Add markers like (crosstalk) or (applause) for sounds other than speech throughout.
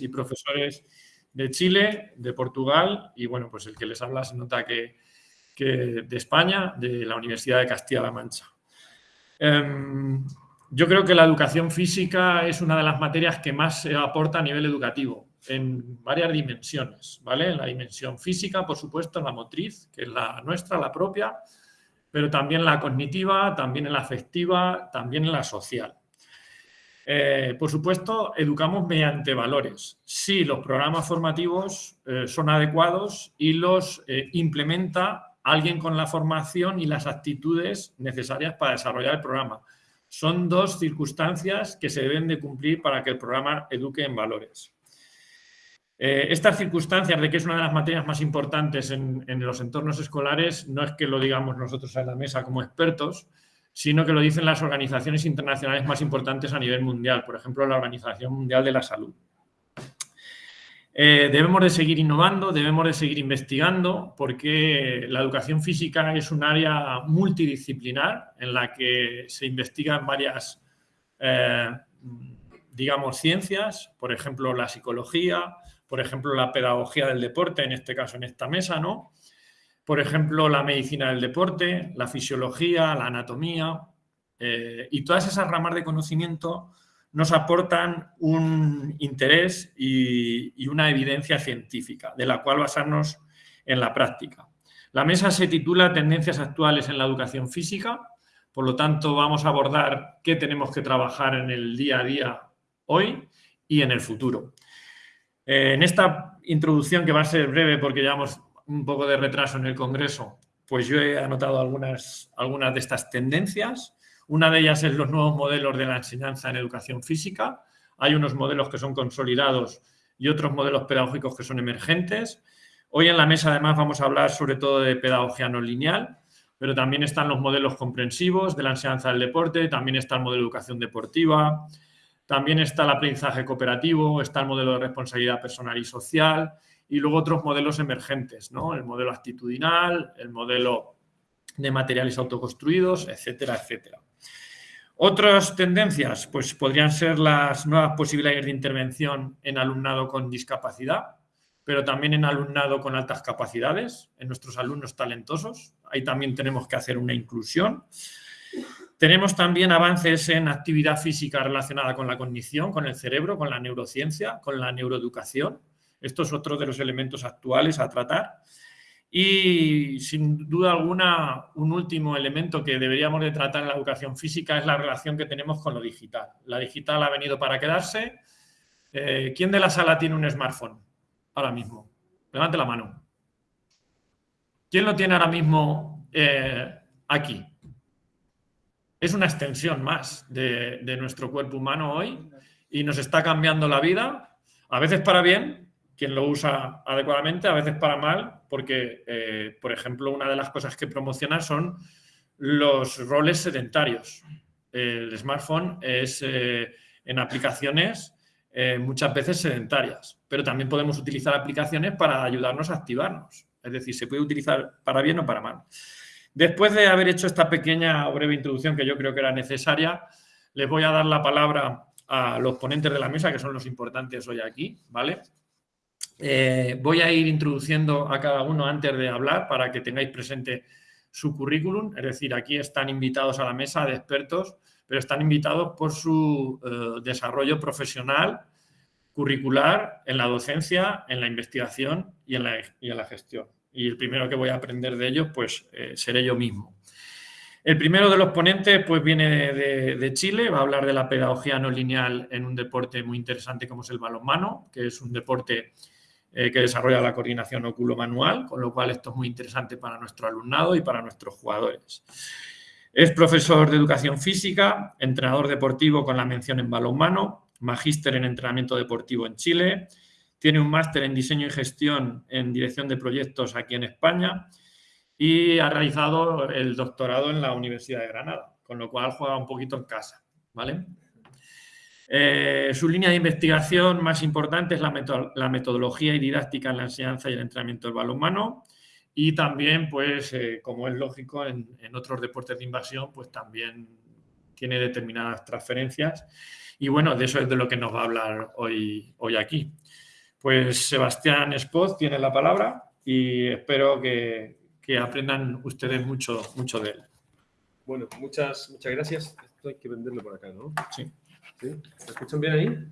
y profesores de Chile, de Portugal y bueno, pues el que les habla se nota que, de España, de la Universidad de Castilla-La Mancha. Em, yo creo que la educación física es una de las materias que más se aporta a nivel educativo en varias dimensiones, ¿vale? En la dimensión física, por supuesto, la motriz, que es la nuestra, la propia, pero también la cognitiva, también en la afectiva, también en la social. Eh, por supuesto, educamos mediante valores. Si los programas formativos eh, son adecuados y los eh, implementa alguien con la formación y las actitudes necesarias para desarrollar el programa. Son dos circunstancias que se deben de cumplir para que el programa eduque en valores. estas circunstancias de que es una de las materias más importantes en, en los entornos escolares no es que lo digamos nosotros en la mesa como expertos, sino que lo dicen las organizaciones internacionales más importantes a nivel mundial, por ejemplo, la Organización Mundial de la Salud. Eh, debemos de seguir innovando, debemos de seguir investigando, porque la educación física es un área multidisciplinar en la que se investigan varias, eh, digamos, ciencias, por ejemplo, la psicología, por ejemplo, la pedagogía del deporte, en este caso en esta mesa, ¿no? Por ejemplo, la medicina del deporte, la fisiología, la anatomía, eh, y todas esas ramas de conocimiento nos aportan un interés y, una evidencia científica, de la cual basarnos en la práctica. La mesa se titula Tendencias actuales en la educación física, por lo tanto vamos a abordar qué tenemos que trabajar en el día a día hoy y en el futuro. Eh, en esta introducción, que va a ser breve porque llevamos un poco de retraso en el Congreso, pues yo he anotado algunas, algunas de estas tendencias. Una de ellas es los nuevos modelos de la enseñanza en educación física. Hay unos modelos que son consolidados y otros modelos pedagógicos que son emergentes. Hoy en la mesa además vamos a hablar sobre todo de pedagogía no lineal, pero también están los modelos comprensivos de la enseñanza del deporte, también está el modelo de educación deportiva, también está el aprendizaje cooperativo, está el modelo de responsabilidad personal y social y luego otros modelos emergentes, ¿no? El modelo actitudinal, el modelo de materiales autoconstruidos, etcétera, etcétera. Otras tendencias, pues podrían ser las nuevas posibilidades de intervención en alumnado con discapacidad, pero también en alumnado con altas capacidades, en nuestros alumnos talentosos. Ahí también tenemos que hacer una inclusión. Tenemos también avances en actividad física relacionada con la cognición, con el cerebro, con la neurociencia, con la neuroeducación. Esto es otro de los elementos actuales a tratar. Y sin duda alguna, un último elemento que deberíamos de tratar en la educación física es la relación que tenemos con lo digital. La digital ha venido para quedarse. Eh, ¿Quién de la sala tiene un smartphone ahora mismo? Levante la mano. ¿Quién lo tiene ahora mismo eh, aquí? Es una extensión más de, de nuestro cuerpo humano hoy y nos está cambiando la vida, a veces para bien, quien lo usa adecuadamente, a veces para mal, porque, eh, por ejemplo, una de las cosas que promociona son los roles sedentarios. El smartphone es eh, en aplicaciones eh, muchas veces sedentarias, pero también podemos utilizar aplicaciones para ayudarnos a activarnos. Es decir, se puede utilizar para bien o para mal. Después de haber hecho esta pequeña o breve introducción que yo creo que era necesaria, les voy a dar la palabra a los ponentes de la mesa, que son los importantes hoy aquí, ¿vale? Eh, voy a ir introduciendo a cada uno antes de hablar para que tengáis presente su currículum. Es decir, aquí están invitados a la mesa de expertos, pero están invitados por su eh, desarrollo profesional, curricular, en la docencia, en la investigación y en la, gestión. Y el primero que voy a aprender de ellos, pues eh, seré yo mismo. El primero de los ponentes pues viene de, Chile, va a hablar de la pedagogía no lineal en un deporte muy interesante como es el balonmano, que es un deporte eh, que desarrolla la coordinación oculo-manual, con lo cual esto es muy interesante para nuestro alumnado y para nuestros jugadores. Es profesor de educación física, entrenador deportivo con la mención en balonmano, magíster en entrenamiento deportivo en Chile, tiene un máster en diseño y gestión en dirección de proyectos aquí en España y ha realizado el doctorado en la Universidad de Granada, con lo cual juega un poquito en casa, ¿vale? Eh, su línea de investigación más importante es la, metodología y didáctica en la enseñanza y el entrenamiento del balonmano y también, pues, eh, como es lógico, en, otros deportes de invasión, pues también tiene determinadas transferencias Y bueno, de eso es de lo que nos va a hablar hoy, hoy aquí. Pues Sebastián Espot tiene la palabra y espero que, que aprendan ustedes mucho, mucho de él. Bueno, muchas, muchas gracias. Esto hay que venderlo por acá, ¿no? Sí. ¿Sí? ¿Me escuchan bien ahí?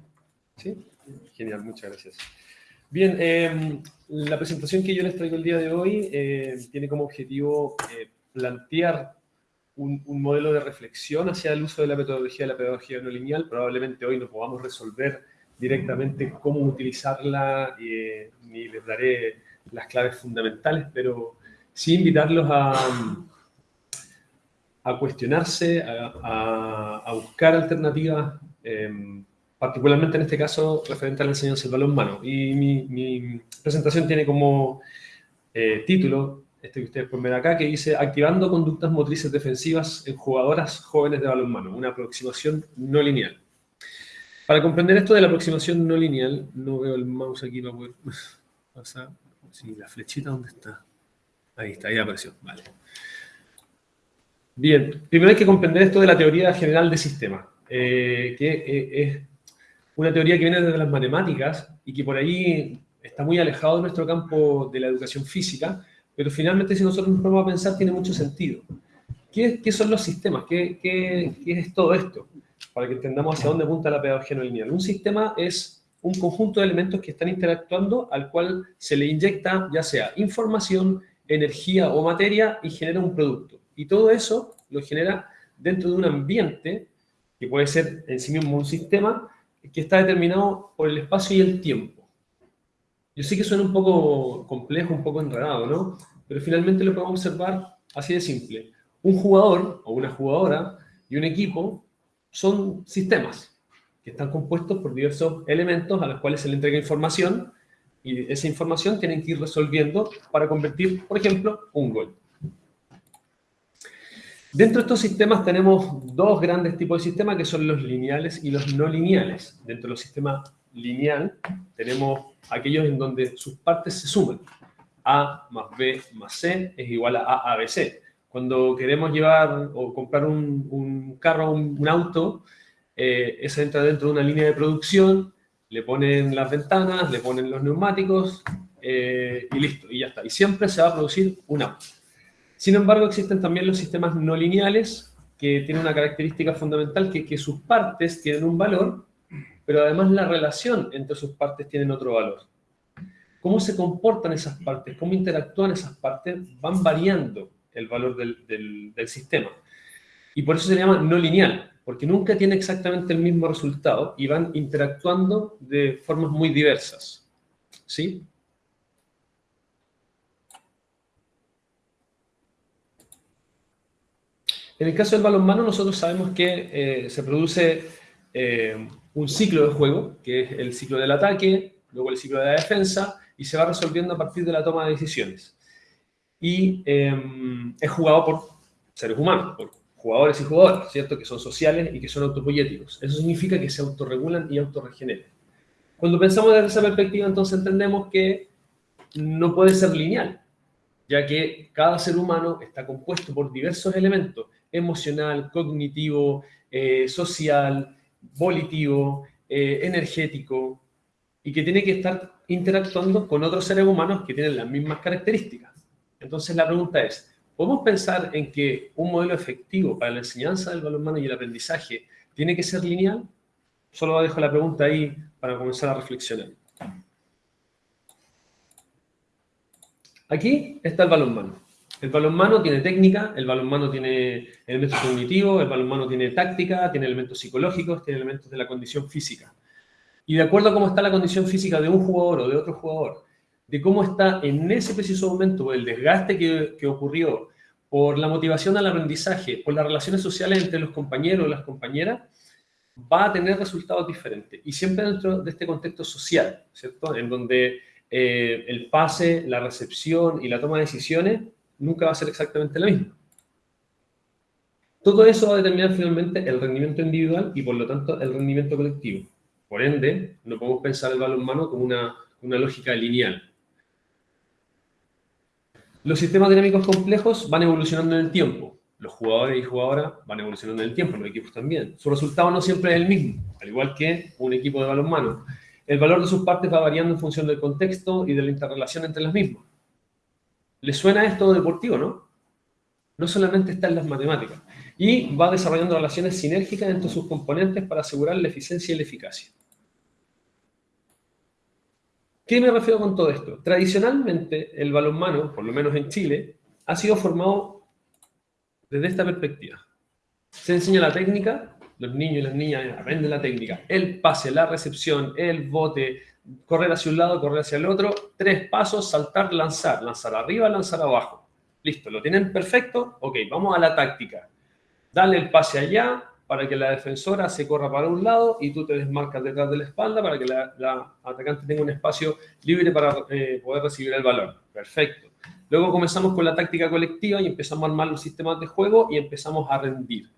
Sí. Genial, muchas gracias. Bien, eh, la presentación que yo les traigo el día de hoy eh, tiene como objetivo eh, plantear un, modelo de reflexión hacia el uso de la metodología de la pedagogía no lineal. Probablemente hoy no podamos resolver directamente cómo utilizarla, ni les daré las claves fundamentales, pero sí invitarlos a, cuestionarse, a, buscar alternativas, eh, particularmente en este caso referente a la enseñanza del balón humano. Y mi, mi presentación tiene como eh, título, este que ustedes pueden ver acá, que dice Activando conductas motrices defensivas en jugadoras jóvenes de balonmano, una aproximación no lineal. Para comprender esto de la aproximación no lineal, no veo el mouse aquí para poder (laughs) pasar. Sí, la flechita, ¿dónde está? Ahí está, ahí apareció. Vale. Bien, primero hay que comprender esto de la teoría general de sistemas, eh, que eh, es una teoría que viene desde las matemáticas y que por ahí está muy alejado de nuestro campo de la educación física, pero finalmente si nosotros nos ponemos a pensar tiene mucho sentido. ¿Qué, son los sistemas? ¿Qué, ¿Qué, qué, es todo esto? Para que entendamos hacia dónde apunta la pedagogía no lineal. Un sistema es un conjunto de elementos que están interactuando al cual se le inyecta ya sea información, energía o materia y genera un producto. Y todo eso lo genera dentro de un ambiente, que puede ser en sí mismo un sistema, que está determinado por el espacio y el tiempo. Yo sé que suena un poco complejo, un poco enredado, ¿no? Pero finalmente lo podemos observar así de simple. Un jugador o una jugadora y un equipo son sistemas que están compuestos por diversos elementos a los cuales se le entrega información y esa información tienen que ir resolviendo para convertir, por ejemplo, un gol. Dentro de estos sistemas tenemos dos grandes tipos de sistemas que son los lineales y los no lineales. Dentro de los sistemas lineal tenemos aquellos en donde sus partes se suman. A más B más C es igual a A, B, C. Cuando queremos llevar o comprar un, carro, un, un auto, eh, entra dentro de una línea de producción, le ponen las ventanas, le ponen los neumáticos eh, y listo, y ya está. Y siempre se va a producir un auto. Sin embargo, existen también los sistemas no lineales que tienen una característica fundamental que, que sus partes tienen un valor, pero además la relación entre sus partes tienen otro valor. Cómo se comportan esas partes, cómo interactúan esas partes, van variando el valor del, sistema. Y por eso se llama no lineal, porque nunca tiene exactamente el mismo resultado y van interactuando de formas muy diversas. ¿Sí? En el caso del balonmano, nosotros sabemos que eh, se produce eh, un ciclo de juego, que es el ciclo del ataque, luego el ciclo de la defensa, y se va resolviendo a partir de la toma de decisiones. Y eh, es jugado por seres humanos, por jugadores y jugadoras, ¿cierto? Que son sociales y que son autopoyéticos. Eso significa que se autorregulan y autorregeneran. Cuando pensamos desde esa perspectiva, entonces entendemos que no puede ser lineal, ya que cada ser humano está compuesto por diversos elementos emocional, cognitivo, eh, social, volitivo, eh, energético, y que tiene que estar interactuando con otros seres humanos que tienen las mismas características. Entonces la pregunta es, ¿podemos pensar en que un modelo efectivo para la enseñanza del balonmano y el aprendizaje tiene que ser lineal? Solo dejo la pregunta ahí para comenzar a reflexionar. Aquí está el balonmano. El balonmano tiene técnica, el balonmano tiene elementos cognitivos, el balonmano tiene táctica, tiene elementos psicológicos, tiene elementos de la condición física. Y de acuerdo a cómo está la condición física de un jugador o de otro jugador, de cómo está en ese preciso momento el desgaste que, ocurrió, por la motivación al aprendizaje, por las relaciones sociales entre los compañeros o las compañeras, va a tener resultados diferentes. Y siempre dentro de este contexto social, ¿cierto? En donde eh, el pase, la recepción y la toma de decisiones nunca va a ser exactamente la misma. Todo eso va a determinar finalmente el rendimiento individual y por lo tanto el rendimiento colectivo. Por ende, no podemos pensar el balonmano como una, una lógica lineal. Los sistemas dinámicos complejos van evolucionando en el tiempo. Los jugadores y jugadoras van evolucionando en el tiempo, los equipos también. Su resultado no siempre es el mismo. al igual que un equipo de balonmano. El valor de sus partes va variando en función del contexto y de la interrelación entre las mismas. ¿Les suena esto deportivo, no? No solamente está en las matemáticas. Y va desarrollando relaciones sinérgicas entre sus componentes para asegurar la eficiencia y la eficacia. ¿Qué me refiero con todo esto? Tradicionalmente, el balonmano, por lo menos en Chile, ha sido formado desde esta perspectiva. Se enseña la técnica, los niños y las niñas aprenden la técnica, el pase, la recepción, el bote, correr hacia un lado, correr hacia el otro, tres pasos, saltar, lanzar, lanzar arriba, lanzar abajo. Listo, ¿lo tienen perfecto? Ok, vamos a la táctica. Dale el pase allá, para que la defensora se corra para un lado y tú te desmarcas detrás de la espalda para que la, atacante tenga un espacio libre para eh, poder recibir el balón. Perfecto. Luego comenzamos con la táctica colectiva y empezamos a armar los sistemas de juego y empezamos a rendir.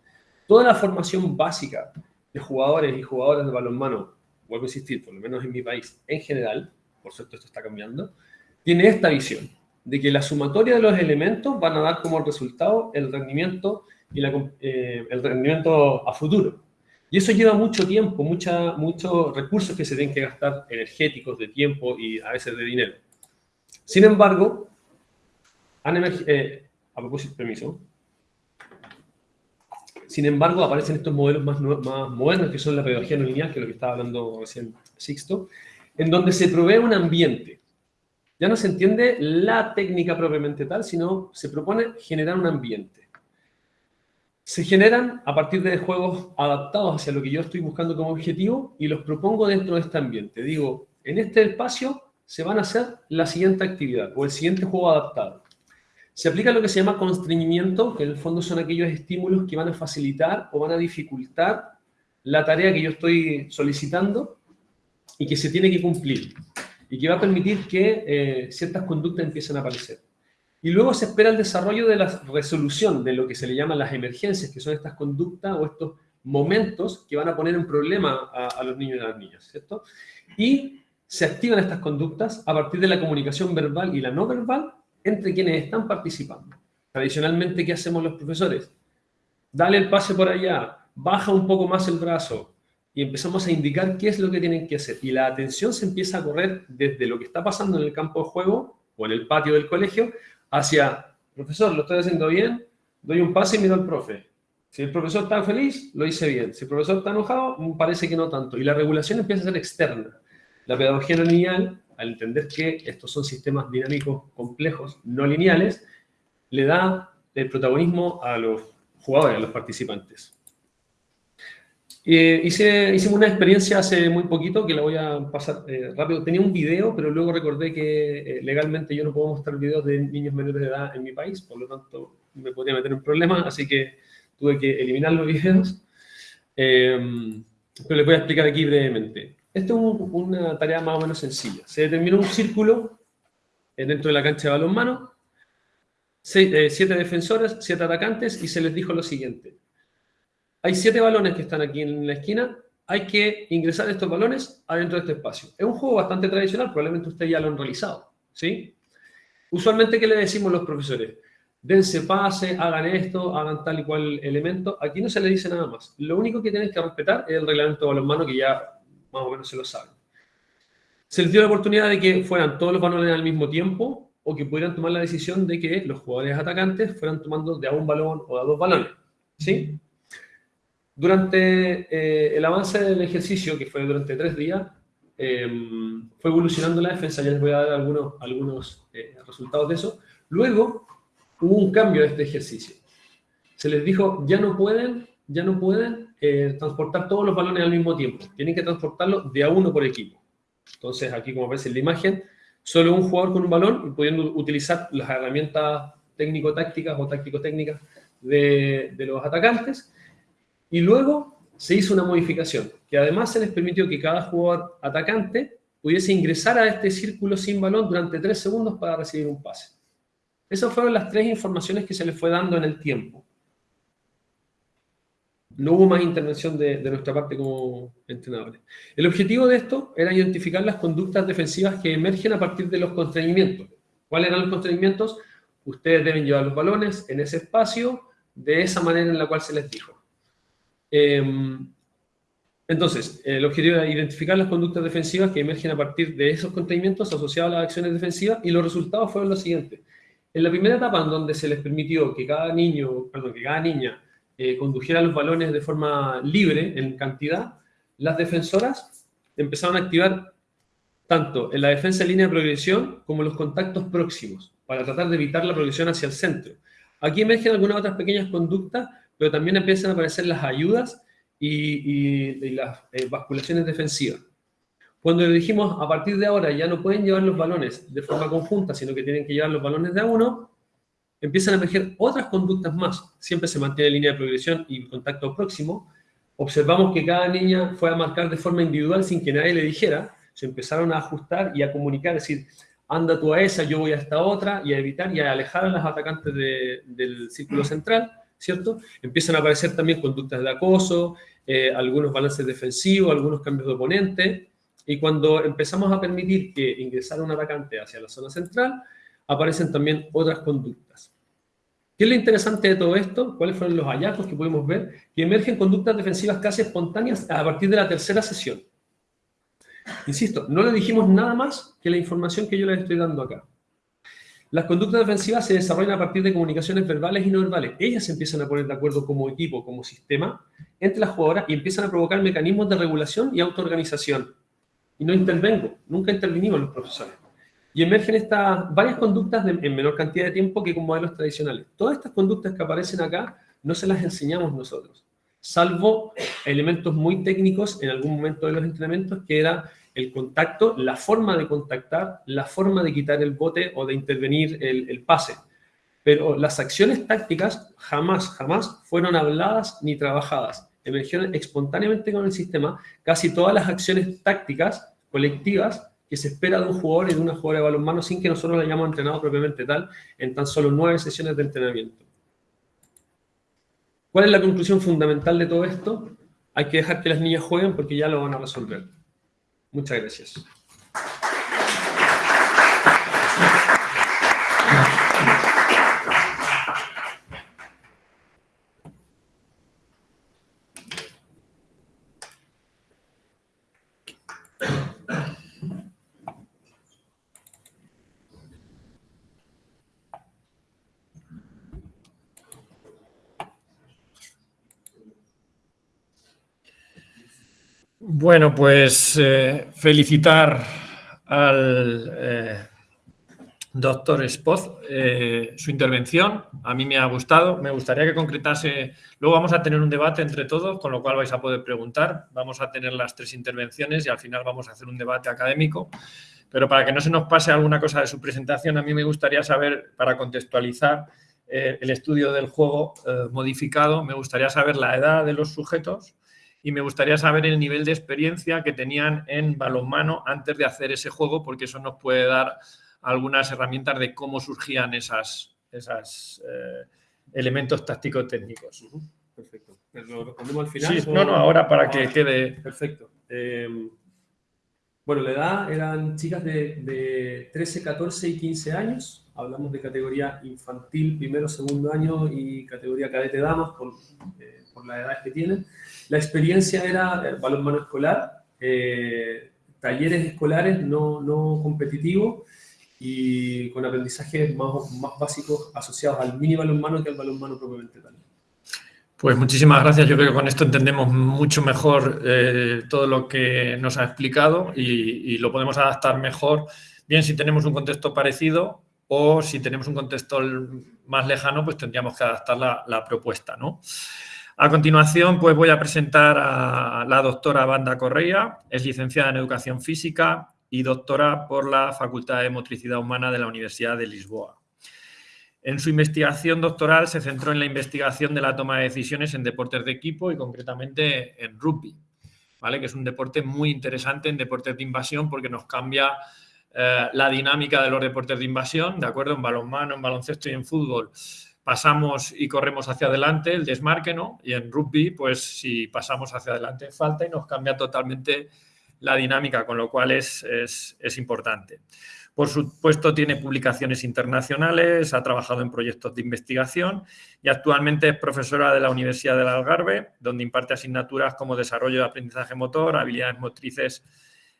Toda la formación básica de jugadores y jugadoras de balonmano, vuelvo a insistir, por lo menos en mi país en general, por cierto esto está cambiando, tiene esta visión de que la sumatoria de los elementos van a dar como resultado el rendimiento y eh, el rendimiento a futuro. Y eso lleva mucho tiempo, muchos recursos que se tienen que gastar energéticos, de tiempo y a veces de dinero. Sin embargo, han eh, a propósito, permiso, sin embargo, aparecen estos modelos más, modernos, que son la pedagogía no lineal, que es lo que estaba hablando recién Sixto, en donde se provee un ambiente. Ya no se entiende la técnica propiamente tal, sino se propone generar un ambiente se generan a partir de juegos adaptados hacia lo que yo estoy buscando como objetivo y los propongo dentro de este ambiente. Digo, en este espacio se van a hacer la siguiente actividad o el siguiente juego adaptado. Se aplica lo que se llama constreñimiento, que en el fondo son aquellos estímulos que van a facilitar o van a dificultar la tarea que yo estoy solicitando y que se tiene que cumplir y que va a permitir que eh, ciertas conductas empiecen a aparecer. Y luego se espera el desarrollo de la resolución de lo que se le llaman las emergencias, que son estas conductas o estos momentos que van a poner en problema a, los niños y a las niñas, ¿cierto? Y se activan estas conductas a partir de la comunicación verbal y la no verbal entre quienes están participando. Tradicionalmente, ¿qué hacemos los profesores? Dale el pase por allá, baja un poco más el brazo y empezamos a indicar qué es lo que tienen que hacer. Y la atención se empieza a correr desde lo que está pasando en el campo de juego o en el patio del colegio hacia, profesor, lo estoy haciendo bien, doy un pase y miro al profe. Si el profesor está feliz, lo hice bien. Si el profesor está enojado, parece que no tanto. Y la regulación empieza a ser externa. La pedagogía lineal, al entender que estos son sistemas dinámicos complejos, no lineales, le da el protagonismo a los jugadores, a los participantes. Eh, hice, hicimos una experiencia hace muy poquito que la voy a pasar eh, rápido. Tenía un video, pero luego recordé que eh, legalmente yo no puedo mostrar videos de niños menores de edad en mi país, por lo tanto me podría meter en problemas, así que tuve que eliminar los (laughs) videos. Em, pero les voy a explicar aquí brevemente. Esto es una tarea más o menos sencilla. Se determinó un círculo dentro de la cancha de balonmano, siete defensores, siete atacantes, y se les dijo lo siguiente hay siete balones que están aquí en la esquina, hay que ingresar estos balones adentro de este espacio. Es un juego bastante tradicional, probablemente ustedes ya lo han realizado, ¿sí? Usualmente, ¿qué le decimos los profesores? Dense pase, hagan esto, hagan tal y cual elemento. Aquí no se le dice nada más. Lo único que tienen que respetar es el reglamento de balonmano, que ya o menos se lo saben. Se les dio la oportunidad de que fueran todos los balones al mismo tiempo o que pudieran tomar la decisión de que los jugadores atacantes fueran tomando de a un balón o de a dos balones, ¿sí? Durante eh, el avance del ejercicio, que fue durante tres días, em, fue evolucionando la defensa, ya les voy a dar algunos, algunos eh, resultados de eso. Luego hubo un cambio de este ejercicio. Se les dijo, ya no pueden, ya no pueden eh, transportar todos los balones al mismo tiempo, tienen que transportarlos de a uno por equipo. Entonces, aquí como ves en la imagen, solo un jugador con un balón y pudiendo utilizar las herramientas técnico-tácticas o táctico-técnicas de, de los atacantes y luego se hizo una modificación, que además se les permitió que cada jugador atacante pudiese ingresar a este círculo sin balón durante tres segundos para recibir un pase. Esas fueron las tres informaciones que se les fue dando en el tiempo. No hubo más intervención de, nuestra parte como entrenadores. El objetivo de esto era identificar las conductas defensivas que emergen a partir de los constreñimientos. ¿Cuáles eran los constreñimientos? Ustedes deben llevar los balones en ese espacio de esa manera en la cual se les dijo. Em, Entonces, el objetivo era identificar las conductas defensivas que emergen a partir de esos contenimientos asociados a las acciones defensivas y los resultados fueron los siguientes. En la primera etapa, en donde se les permitió que cada niño, perdón, que cada niña eh, condujera los balones de forma libre, en cantidad, las defensoras empezaron a activar tanto en la defensa en línea de progresión como los contactos próximos, para tratar de evitar la progresión hacia el centro. Aquí emergen algunas otras pequeñas conductas, pero también empiezan a aparecer las ayudas y, las eh, basculaciones defensivas. Cuando dijimos, a partir de ahora ya no pueden llevar los balones de forma conjunta, sino que tienen que llevar los balones de a uno, empiezan a emerger otras conductas más. Siempre se mantiene línea de progresión y contacto próximo. Observamos que cada niña fue a marcar de forma individual sin que nadie le dijera. Se empezaron a ajustar y a comunicar, es decir, anda tú a esa, yo voy a esta otra, y a evitar y a alejar a las atacantes del círculo central. ¿cierto? Empiezan a aparecer también conductas de acoso, eh, algunos balances defensivos, algunos cambios de oponente, y cuando empezamos a permitir que ingresara un atacante hacia la zona central, aparecen también otras conductas. ¿Qué es lo interesante de todo esto? ¿Cuáles fueron los hallazgos que pudimos ver? Que emergen conductas defensivas casi espontáneas a partir de la tercera sesión. Insisto, no le dijimos nada más que la información que yo les estoy dando acá. Las conductas defensivas se desarrollan a partir de comunicaciones verbales y no verbales. Ellas se empiezan a poner de acuerdo como equipo, como sistema, entre las jugadoras y empiezan a provocar mecanismos de regulación y autoorganización. Y no intervengo, nunca intervinimos los profesores. Y emergen estas varias conductas en menor cantidad de tiempo que con modelos tradicionales. Todas estas conductas que aparecen acá no se las enseñamos nosotros, salvo elementos muy técnicos en algún momento de los entrenamientos que era el contacto, la forma de contactar, la forma de quitar el bote o de intervenir el, pase. Pero las acciones tácticas jamás, jamás fueron habladas ni trabajadas. Emergieron espontáneamente con el sistema casi todas las acciones tácticas colectivas que se espera de un jugador y de una jugadora de balonmano sin que nosotros la hayamos entrenado propiamente tal en tan solo nueve sesiones de entrenamiento. ¿Cuál es la conclusión fundamental de todo esto? Hay que dejar que las niñas jueguen porque ya lo van a resolver. Muchas gracias. Bueno, pues eh, felicitar al eh, doctor Spoz eh, su intervención. A mí me ha gustado. Me gustaría que concretase. Luego vamos a tener un debate entre todos, con lo cual vais a poder preguntar. Vamos a tener las tres intervenciones y al final vamos a hacer un debate académico. Pero para que no se nos pase alguna cosa de su presentación, a mí me gustaría saber, para contextualizar el estudio del juego modificado, me gustaría saber la edad de los sujetos y me gustaría saber el nivel de experiencia que tenían en balonmano antes de hacer ese juego, porque eso nos puede dar algunas herramientas de cómo surgían esas eh, elementos tácticos técnicos. Perfecto. ¿Lo al final? Sí, no, no, ahora para que quede... Perfecto. Eh, bueno, la edad eran chicas de, de, 13, 14 y 15 años. Hablamos de categoría infantil, primero, segundo año y categoría cadete damas eh, por la edad que tienen. La experiencia era balonmano escolar, eh, talleres escolares no, no competitivos y con aprendizajes más, más básicos asociados al mini balonmano que al balonmano propiamente tal. Pues muchísimas gracias. Yo creo que con esto entendemos mucho mejor eh, todo lo que nos ha explicado y, lo podemos adaptar mejor, bien si tenemos un contexto parecido o si tenemos un contexto más lejano, pues tendríamos que adaptar la, la propuesta, ¿no? A continuación, pues voy a presentar a la doctora Banda Correa, es licenciada en Educación Física y doctora por la Facultad de Motricidad Humana de la Universidad de Lisboa. En su investigación doctoral se centró en la investigación de la toma de decisiones en deportes de equipo y concretamente en rugby, ¿vale? que es un deporte muy interesante en deportes de invasión porque nos cambia eh, la dinámica de los deportes de invasión, ¿de acuerdo? En balonmano, en baloncesto y en fútbol pasamos y corremos hacia adelante, el desmarque, ¿no? Y en rugby, pues si pasamos hacia adelante falta y nos cambia totalmente la dinámica, con lo cual es, es, importante. Por supuesto, tiene publicaciones internacionales, ha trabajado en proyectos de investigación y actualmente es profesora de la Universidad del Algarve, donde imparte asignaturas como desarrollo de aprendizaje motor, habilidades motrices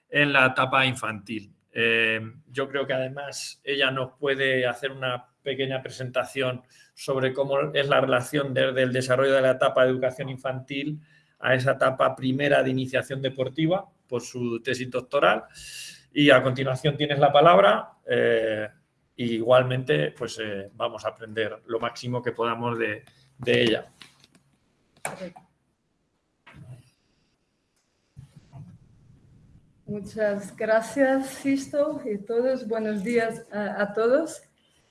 en la etapa infantil. Eh, yo creo que además ella nos puede hacer una pequeña presentación sobre cómo es la relación desde el desarrollo de la etapa de educación infantil a esa etapa primera de iniciación deportiva por su tesis doctoral. Y a continuación tienes la palabra. Eh, igualmente, pues eh, vamos a aprender lo máximo que podamos de, de ella. Muchas gracias, Sisto, y todos. Buenos días a, todos.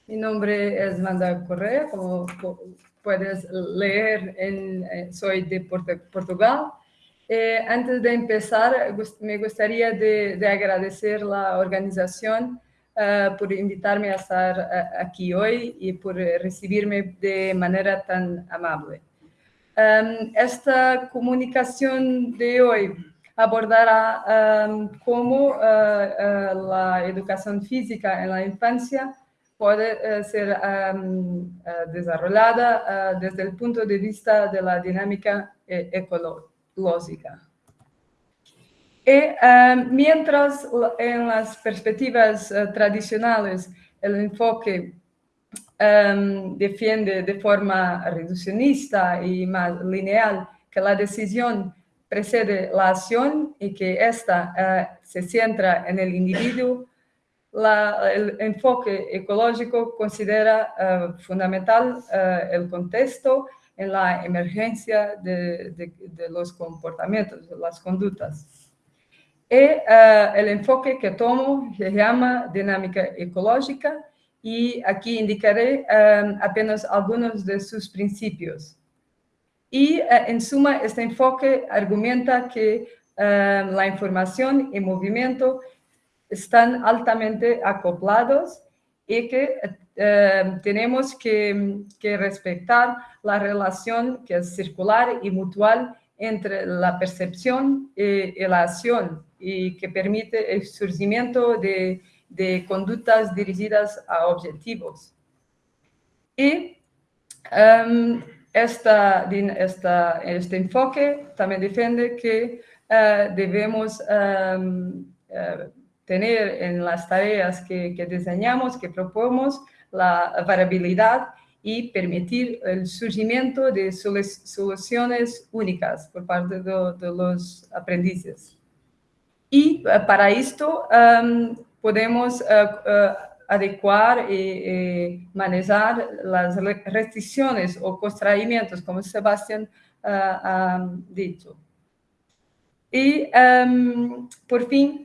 Mi nombre es Manda Correa, como puedes leer, en, eh, soy de Portugal. Eh, antes de empezar, me gustaría de, agradecer la organización eh, por invitarme a estar aquí hoy y por recibirme de manera tan amable. Em, esta comunicación de hoy abordará um, cómo uh, uh, la educación física en la infancia puede uh, ser um, desarrollada desde el punto de vista de la dinámica ecológica. Y mientras en las perspectivas tradicionales el enfoque defiende de forma reduccionista y más lineal que la decisión precede la acción y que ésta eh, se centra en el individuo, el enfoque ecológico considera eh, fundamental eh, el contexto en la emergencia de, los comportamientos, de las conductas. Y el enfoque que tomo se llama dinámica ecológica y aquí indicaré apenas algunos de sus principios. Y eh, en suma, este enfoque argumenta que eh, la información y movimiento están altamente acoplados y que eh, tenemos que, respetar la relación que es circular y mutual entre la percepción y, la acción y que permite el surgimiento de, conductas dirigidas a objetivos. Y esta, esta, este enfoque también defiende que eh, debemos em, eh, tener en las tareas que, que, diseñamos, que proponemos, la variabilidad y permitir el surgimiento de soluciones únicas por parte de, los aprendices. Y eh, para esto em, podemos adecuar y, manejar las restricciones o constraimientos, como Sebastián ah, ha dicho. Y, em, por fin,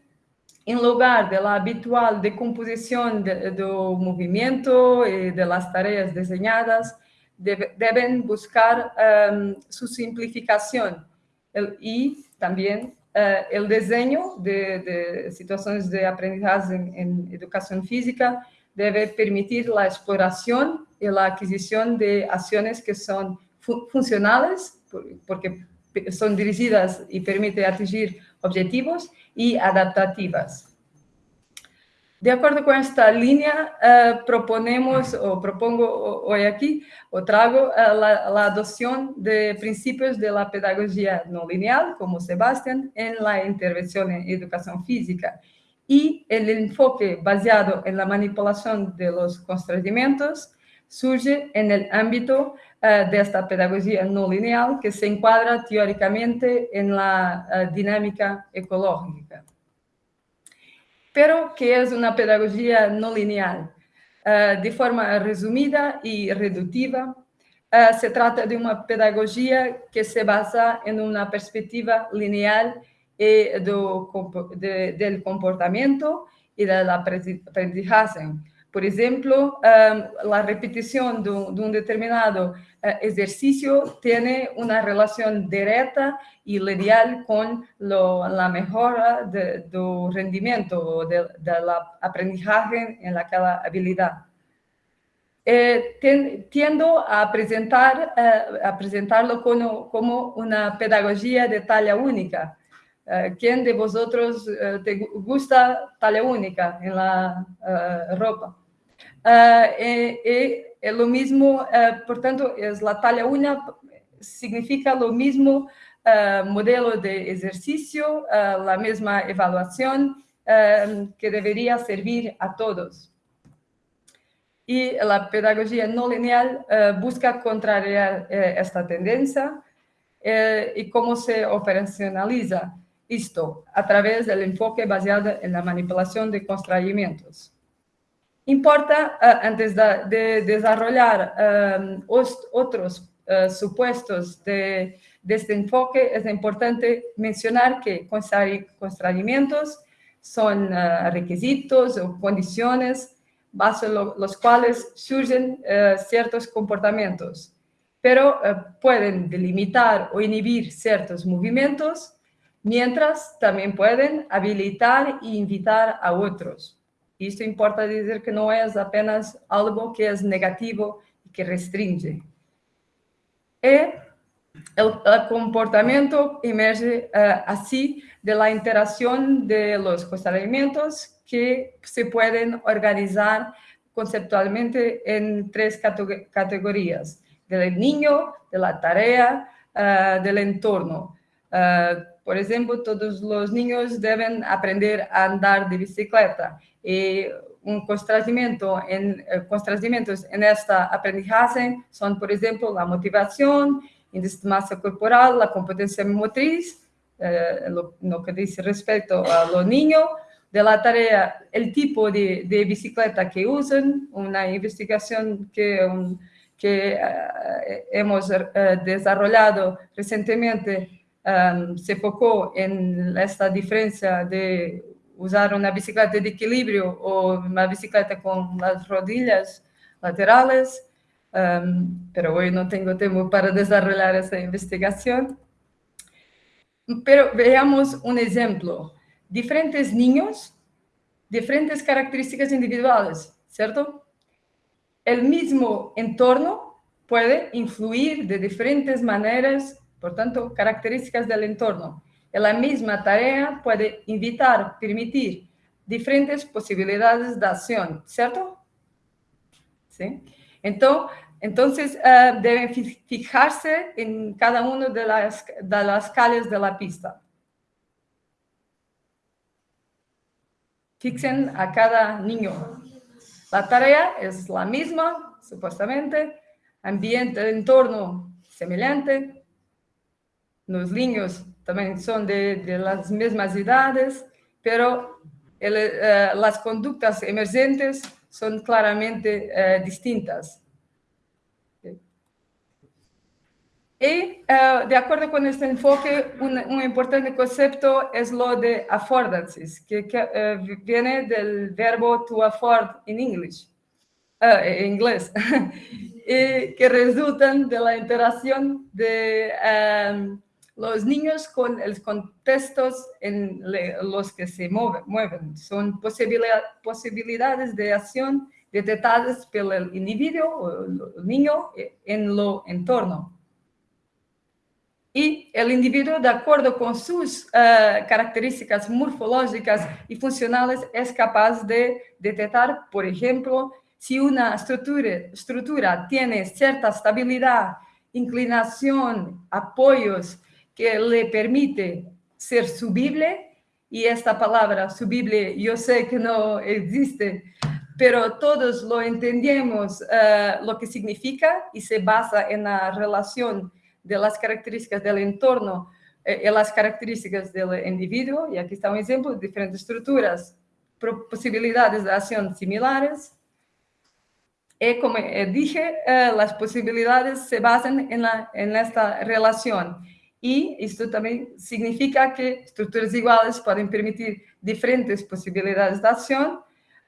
en lugar de la habitual decomposición del de movimiento y de las tareas diseñadas, deben buscar em, su simplificación y también Uh, el diseño de, de, situaciones de aprendizaje en, en, educación física debe permitir la exploración y la adquisición de acciones que son fu funcionales, por, porque son dirigidas y permiten atingir objetivos y adaptativas. De acuerdo con esta línea, eh, proponemos o propongo hoy aquí o trago eh, la, adopción de principios de la pedagogía no lineal, como Sebastián, en la intervención en educación física y el enfoque basado en la manipulación de los constreñimientos surge en el ámbito de esta pedagogía no lineal que se encuadra teóricamente en la dinámica ecológica pero que es una pedagogía no lineal. Eh, de forma resumida y reductiva, eh, se trata de una pedagogía que se basa en una perspectiva lineal eh, del comportamiento y del aprendizaje, por ejemplo, la repetición de un, determinado eh, ejercicio tiene una relación directa y lineal con la mejora de, rendimiento o del aprendizaje en la cada habilidad. Eh, tiendo a, presentar, eh, presentarlo como, una pedagogía de talla única, ¿Quién de vosotros te gusta talla única en la ropa? Lo mismo, por tanto, es la talla única, significa lo mismo modelo de ejercicio, la misma evaluación que debería servir a todos. Y la pedagogía no lineal busca contrariar esta tendencia y cómo se operacionaliza esto a través del enfoque basado en la manipulación de constraimientos. Importa, antes de, desarrollar otros supuestos de, este enfoque, es importante mencionar que constraimientos son requisitos o condiciones bajo los cuales surgen ciertos comportamientos, pero pueden delimitar o inhibir ciertos movimientos, mientras también pueden habilitar e invitar a otros. Esto importa decir que no es apenas algo que es negativo y que restringe. Y el, comportamiento emerge uh, de la interacción de los constreñimientos que se pueden organizar conceptualmente en tres categorías, del niño, de la tarea, uh, del entorno. Uh, por ejemplo, todos los niños deben aprender a andar de bicicleta y un constrangimiento en, eh, constrangimentos en esta aprendizaje son, por ejemplo, la motivación, índice de masa corporal, la competencia motriz, eh, lo, lo, que dice respecto a los niños, de la tarea, el tipo de, de bicicleta que usan, una investigación que, un, que uh, hemos desarrollado recientemente se enfocó en esta diferencia de usar una bicicleta de equilibrio o una bicicleta con las rodillas laterales, um, pero hoy no tengo tiempo para desarrollar esa investigación. Pero veamos un ejemplo. Diferentes niños, diferentes características individuales, ¿cierto? El mismo entorno puede influir de diferentes maneras, por tanto, características del entorno la misma tarea puede invitar, permitir diferentes posibilidades de acción, ¿cierto? ¿Sí? Entonces, uh, deben fijarse en cada una de las, de las calles de la pista. Fixen a cada niño. La tarea es la misma, supuestamente, ambiente, entorno semejante. Los niños también son de, las mismas edades, pero el, uh, las conductas emergentes son claramente uh, distintas. Y uh, de acuerdo con este enfoque, un, importante concepto es lo de affordances, que, viene del verbo to afford en English, en inglés, (laughs) y que resultan de la interacción de um, los niños con los contextos en los que se mueven son posibilidades de acción detectadas por el individuo o el niño en lo entorno. Y el individuo, de acuerdo con sus uh, características morfológicas y funcionales, es capaz de detectar, por ejemplo, si una estructura tiene cierta estabilidad, inclinación, apoyos, que le permite ser subible, y esta palabra subible yo sé que no existe, pero todos lo entendemos uh, lo que significa y se basa en la relación de las características del entorno eh, y las características del individuo, y aquí está un ejemplo de diferentes estructuras, posibilidades de acción similares, y como dije, uh, las posibilidades se basan en, la, en esta relación. Y esto también significa que estructuras iguales pueden permitir diferentes posibilidades de acción.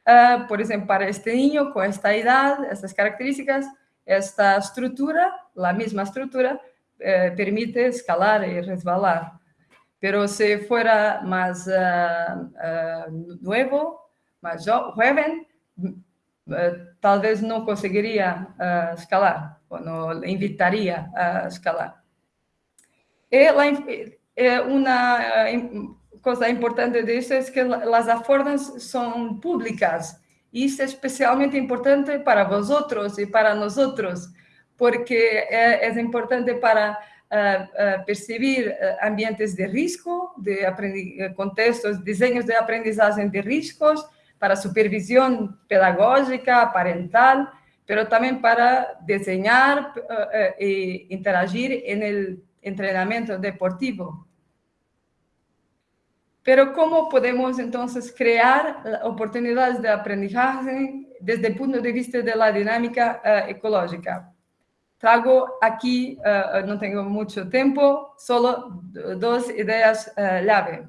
Uh, por ejemplo, para este niño con esta edad, estas características, esta estructura, la misma estructura, uh, permite escalar y resbalar. Pero si fuera más uh, nuevo, más joven, tal vez no conseguiría escalar o no le invitaría a escalar. Y la, eh, una cosa importante de eso es que las affordances son públicas y es especialmente importante para vosotros y para nosotros, porque es importante para percibir ambientes de risco, de contextos, diseños de aprendizaje de riscos, para supervisión pedagógica, parental, pero también para diseñar e interagir en el entrenamiento deportivo. Pero ¿cómo podemos entonces crear oportunidades de aprendizaje desde el punto de vista de la dinámica ecológica? Trago aquí, no tengo mucho tiempo, solo dos ideas clave.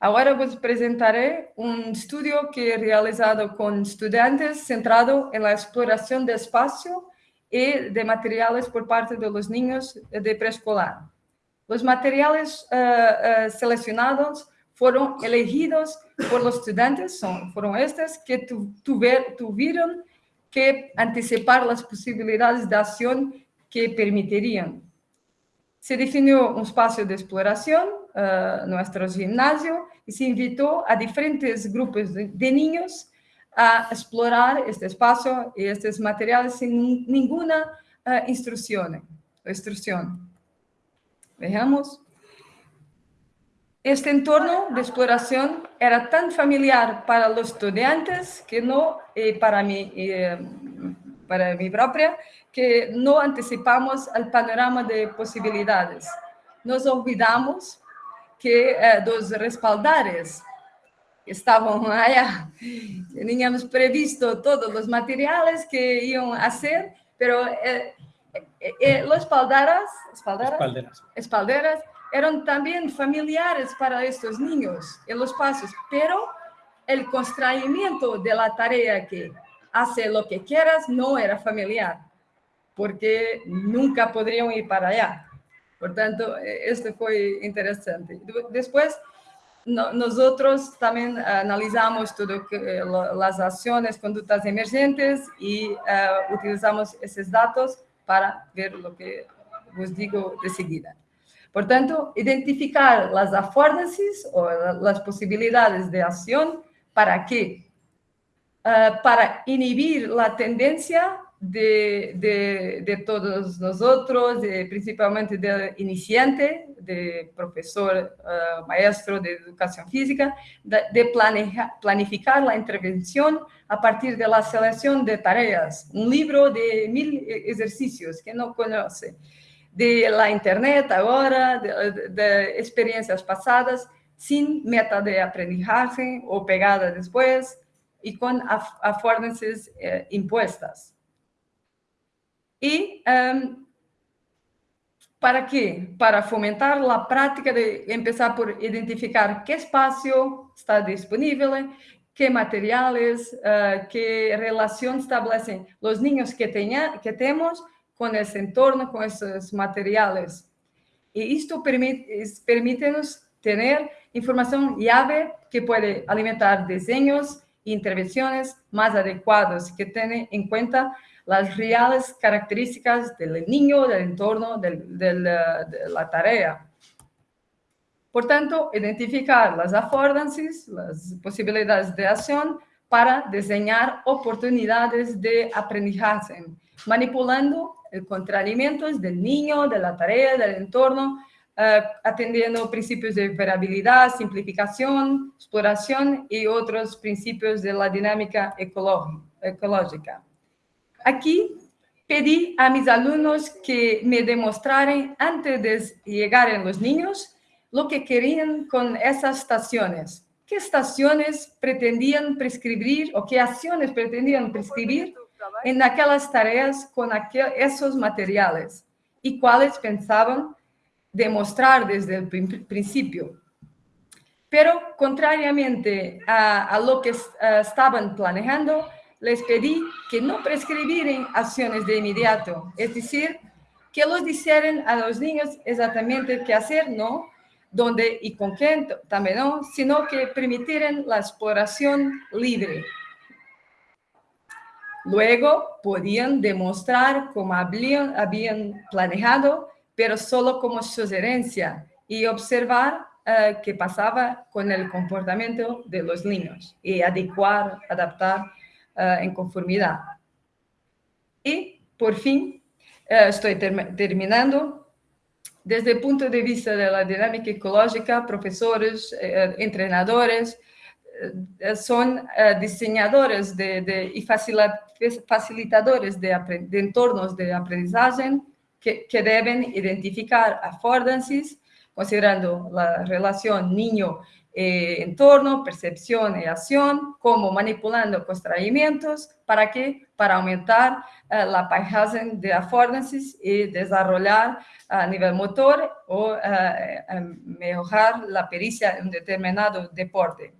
Ahora os presentaré un estudio que realizado con estudiantes centrado en la exploración de espacio y de materiales por parte de los niños de preescolar. Los materiales uh, uh, seleccionados fueron elegidos por los estudiantes, son, fueron estos que tu, tuver, tuvieron que anticipar las posibilidades de acción que permitirían. Se definió un espacio de exploración, uh, nuestro gimnasio, y se invitó a diferentes grupos de, de niños a explorar este espacio y estos materiales sin ninguna uh, instrucción. instrucción. Veamos. Este entorno de exploración era tan familiar para los estudiantes que no, y para, mí, eh, para mí propia, que no anticipamos el panorama de posibilidades. Nos olvidamos que eh, dos respaldares estavam allá. Teníamos previsto todos os materiais que iam a ser, pero eh, eh, eh, los espaldaras, espaldaras, espalderas. espalderas eram também familiares para estes niños en los pasos, pero el constreñimiento de la tarea que hace lo que quieras no era familiar, porque nunca podrían ir para allá. Por tanto, eh, esto fue interesante. Después, no, nosotros también analizamos todas eh, las acciones, conductas emergentes y uh, utilizamos esos datos para ver lo que os digo de seguida. Por tanto, identificar las affordances o las posibilidades de acción para qué? Uh, para inhibir la tendencia de, de, de todos nosotros, principalmente del iniciante, de profesor, uh, maestro de educación física, de, planeja, planificar la intervención a partir de la selección de tareas. Un libro de mil ejercicios que no conoce, de la internet ahora, de, de experiencias pasadas, sin meta de aprendizaje o pegada después y con affordances eh, impuestas. ¿Y um, para qué? Para fomentar la práctica de empezar por identificar qué espacio está disponible, qué materiales, uh, qué relación establecen los niños que, tenha, que tenemos con ese entorno, con esos materiales. Y esto permite, permite nos tener información llave que puede alimentar diseños e intervenciones más adecuados que tienen en cuenta las reales características del niño, del entorno, del, del, de la tarea. Por tanto, identificar las affordances, las posibilidades de acción para diseñar oportunidades de aprendizaje, manipulando el contrariamientos del niño, de la tarea, del entorno, uh, atendiendo principios de variabilidad, simplificación, exploración y otros principios de la dinámica ecológica. Aquí pedí a mis alumnos que me demostraran antes de llegar los niños lo que querían con esas estaciones. ¿Qué estaciones pretendían prescribir o qué acciones pretendían prescribir en aquellas tareas con aquel, esos materiales? Y cuáles pensaban demostrar desde el principio. Pero, contrariamente a, lo que uh, estaban planeando, les pedí que no prescribieran acciones de inmediato, es decir, que los dijeran a los niños exactamente qué hacer, no, dónde y con quién también no, sino que permitieran la exploración libre. Luego podían demostrar cómo habían, planeado, pero solo como sugerencia y observar eh, qué pasaba con el comportamiento de los niños y adecuar, adaptar eh, en conformidad. Y por fin, eh, estoy terminando, desde el punto de vista de la dinámica ecológica, profesores, entrenadores, son diseñadores de, y facilitadores de, entornos de aprendizaje que, deben identificar affordances considerando la relación niño-entorno, percepción y acción, como manipulando constraimientos, ¿para qué? Para aumentar uh, la paisaje de affordances y desarrollar a nivel motor o uh, mejorar la pericia en un determinado deporte.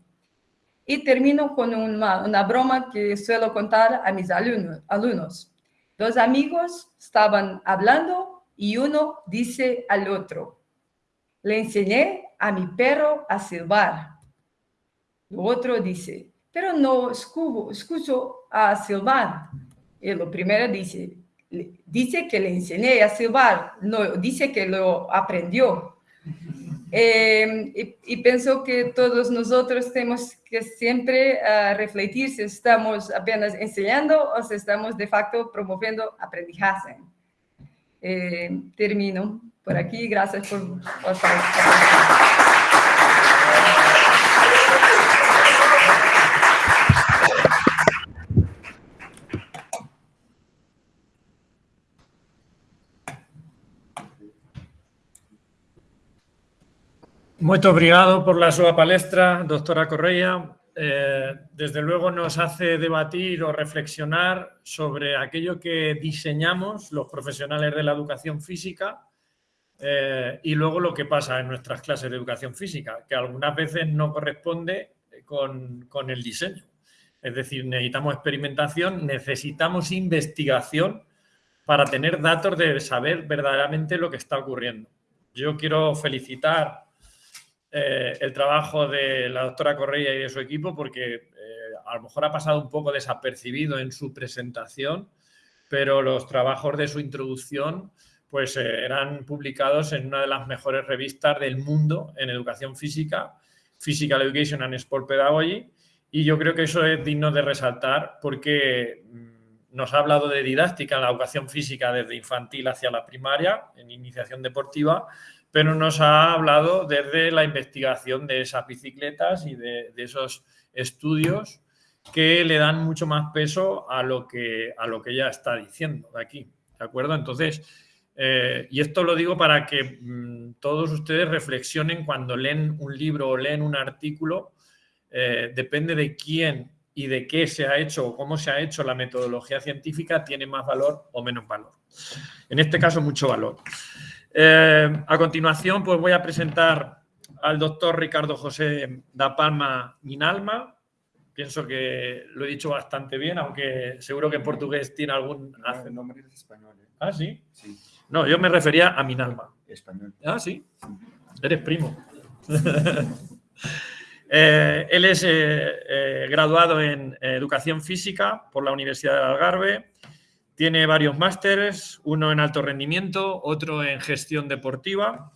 Y termino con una, una, broma que suelo contar a mis alumnos. Dos amigos estaban hablando y uno dice al otro, le enseñé a mi perro a silbar. El otro dice, pero no escucho, escucho a silbar. Y lo primero dice, dice que le enseñé a silbar, no dice que lo aprendió. (laughs) Eh, y, y, pienso que todos nosotros tenemos que siempre uh, refletir si estamos apenas enseñando o si estamos de facto promoviendo aprendizaje. Eh, termino por aquí. Gracias por, por Muito obrigado por la súa palestra, doctora Correia. Eh, desde luego nos hace debatir o reflexionar sobre aquello que diseñamos los profesionales de la educación física eh, y luego lo que pasa en nuestras clases de educación física, que algunas veces no corresponde con, con el diseño. Es decir, necesitamos experimentación, necesitamos investigación para tener datos de saber verdaderamente lo que está ocurriendo. Yo quiero felicitar eh, el trabajo de la doctora Correa y de su equipo porque eh, a lo mejor ha pasado un poco desapercibido en su presentación, pero los trabajos de su introducción pues eh, eran publicados en una de las mejores revistas del mundo en educación física, Physical Education and Sport Pedagogy, y yo creo que eso es digno de resaltar porque mm, nos ha hablado de didáctica en la educación física desde infantil hacia la primaria, en iniciación deportiva, pero nos ha hablado desde la investigación de esas bicicletas y de, esos estudios que le dan mucho más peso a lo que, a lo que ella está diciendo de aquí, ¿de acuerdo? Entonces, eh, y esto lo digo para que mm, todos ustedes reflexionen cuando leen un libro o leen un artículo, eh, depende de quién y de qué se ha hecho o cómo se ha hecho la metodología científica, tiene más valor o menos valor. En este caso, mucho valor. Eh, a continuación, pues voy a presentar al doctor Ricardo José da Palma Minalma. Pienso que lo he dicho bastante bien, aunque seguro que en portugués tiene algún... El nombre es español. ¿Ah, sí? Sí. No, yo me refería a Minalma. Español. Ah, sí. Eres primo. (laughs) eh, él es eh, eh, graduado en Educación Física por la Universidad de Algarve. Tiene varios másteres, uno en alto rendimiento, otro en gestión deportiva.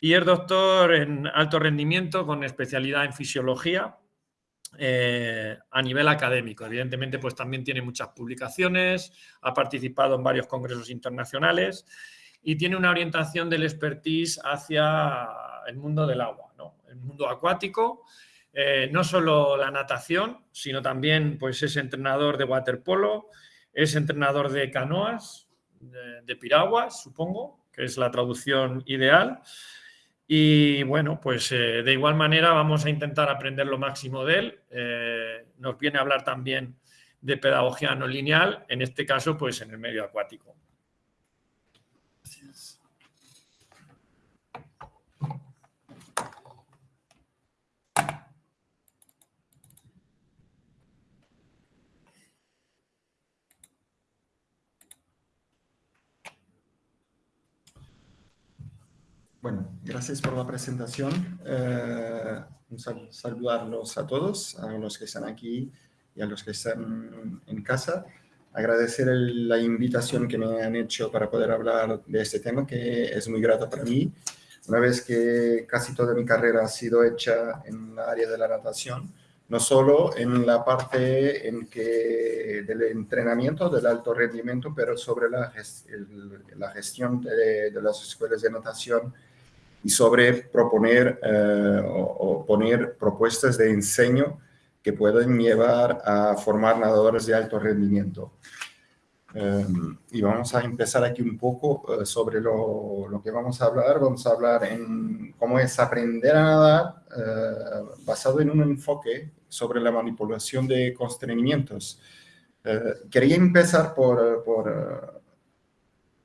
Y es doctor en alto rendimiento con especialidad en fisiología eh, a nivel académico. Evidentemente, pues también tiene muchas publicaciones, ha participado en varios congresos internacionales y tiene una orientación del expertise hacia el mundo del agua, ¿no? el mundo acuático, eh, no solo la natación, sino también pues, es entrenador de waterpolo, es entrenador de canoas, de, de piraguas, supongo, que es la traducción ideal, y bueno, pues eh, de igual manera vamos a intentar aprender lo máximo de él. Eh, nos viene a hablar también de pedagogía no lineal, en este caso pues en el medio acuático. Bueno, gracias por la presentación. Eh, un saludarlos a todos, a los que están aquí y a los que están en casa. Agradecer la invitación que me han hecho para poder hablar de este tema, que es muy grato para mí. una vez que casi toda mi carrera ha sido hecha en el área de la natación, no solo en la parte en que del entrenamiento, del alto rendimiento, pero sobre la, la gestión de, de, las escuelas de natación y sobre proponer eh, o, o, poner propuestas de enseño que pueden llevar a formar nadadores de alto rendimiento. Um, y vamos a empezar aquí un poco uh, sobre lo, lo, que vamos a hablar. Vamos a hablar en cómo es aprender a nadar uh, basado en un enfoque sobre la manipulación de constreñimientos. Quería empezar por, por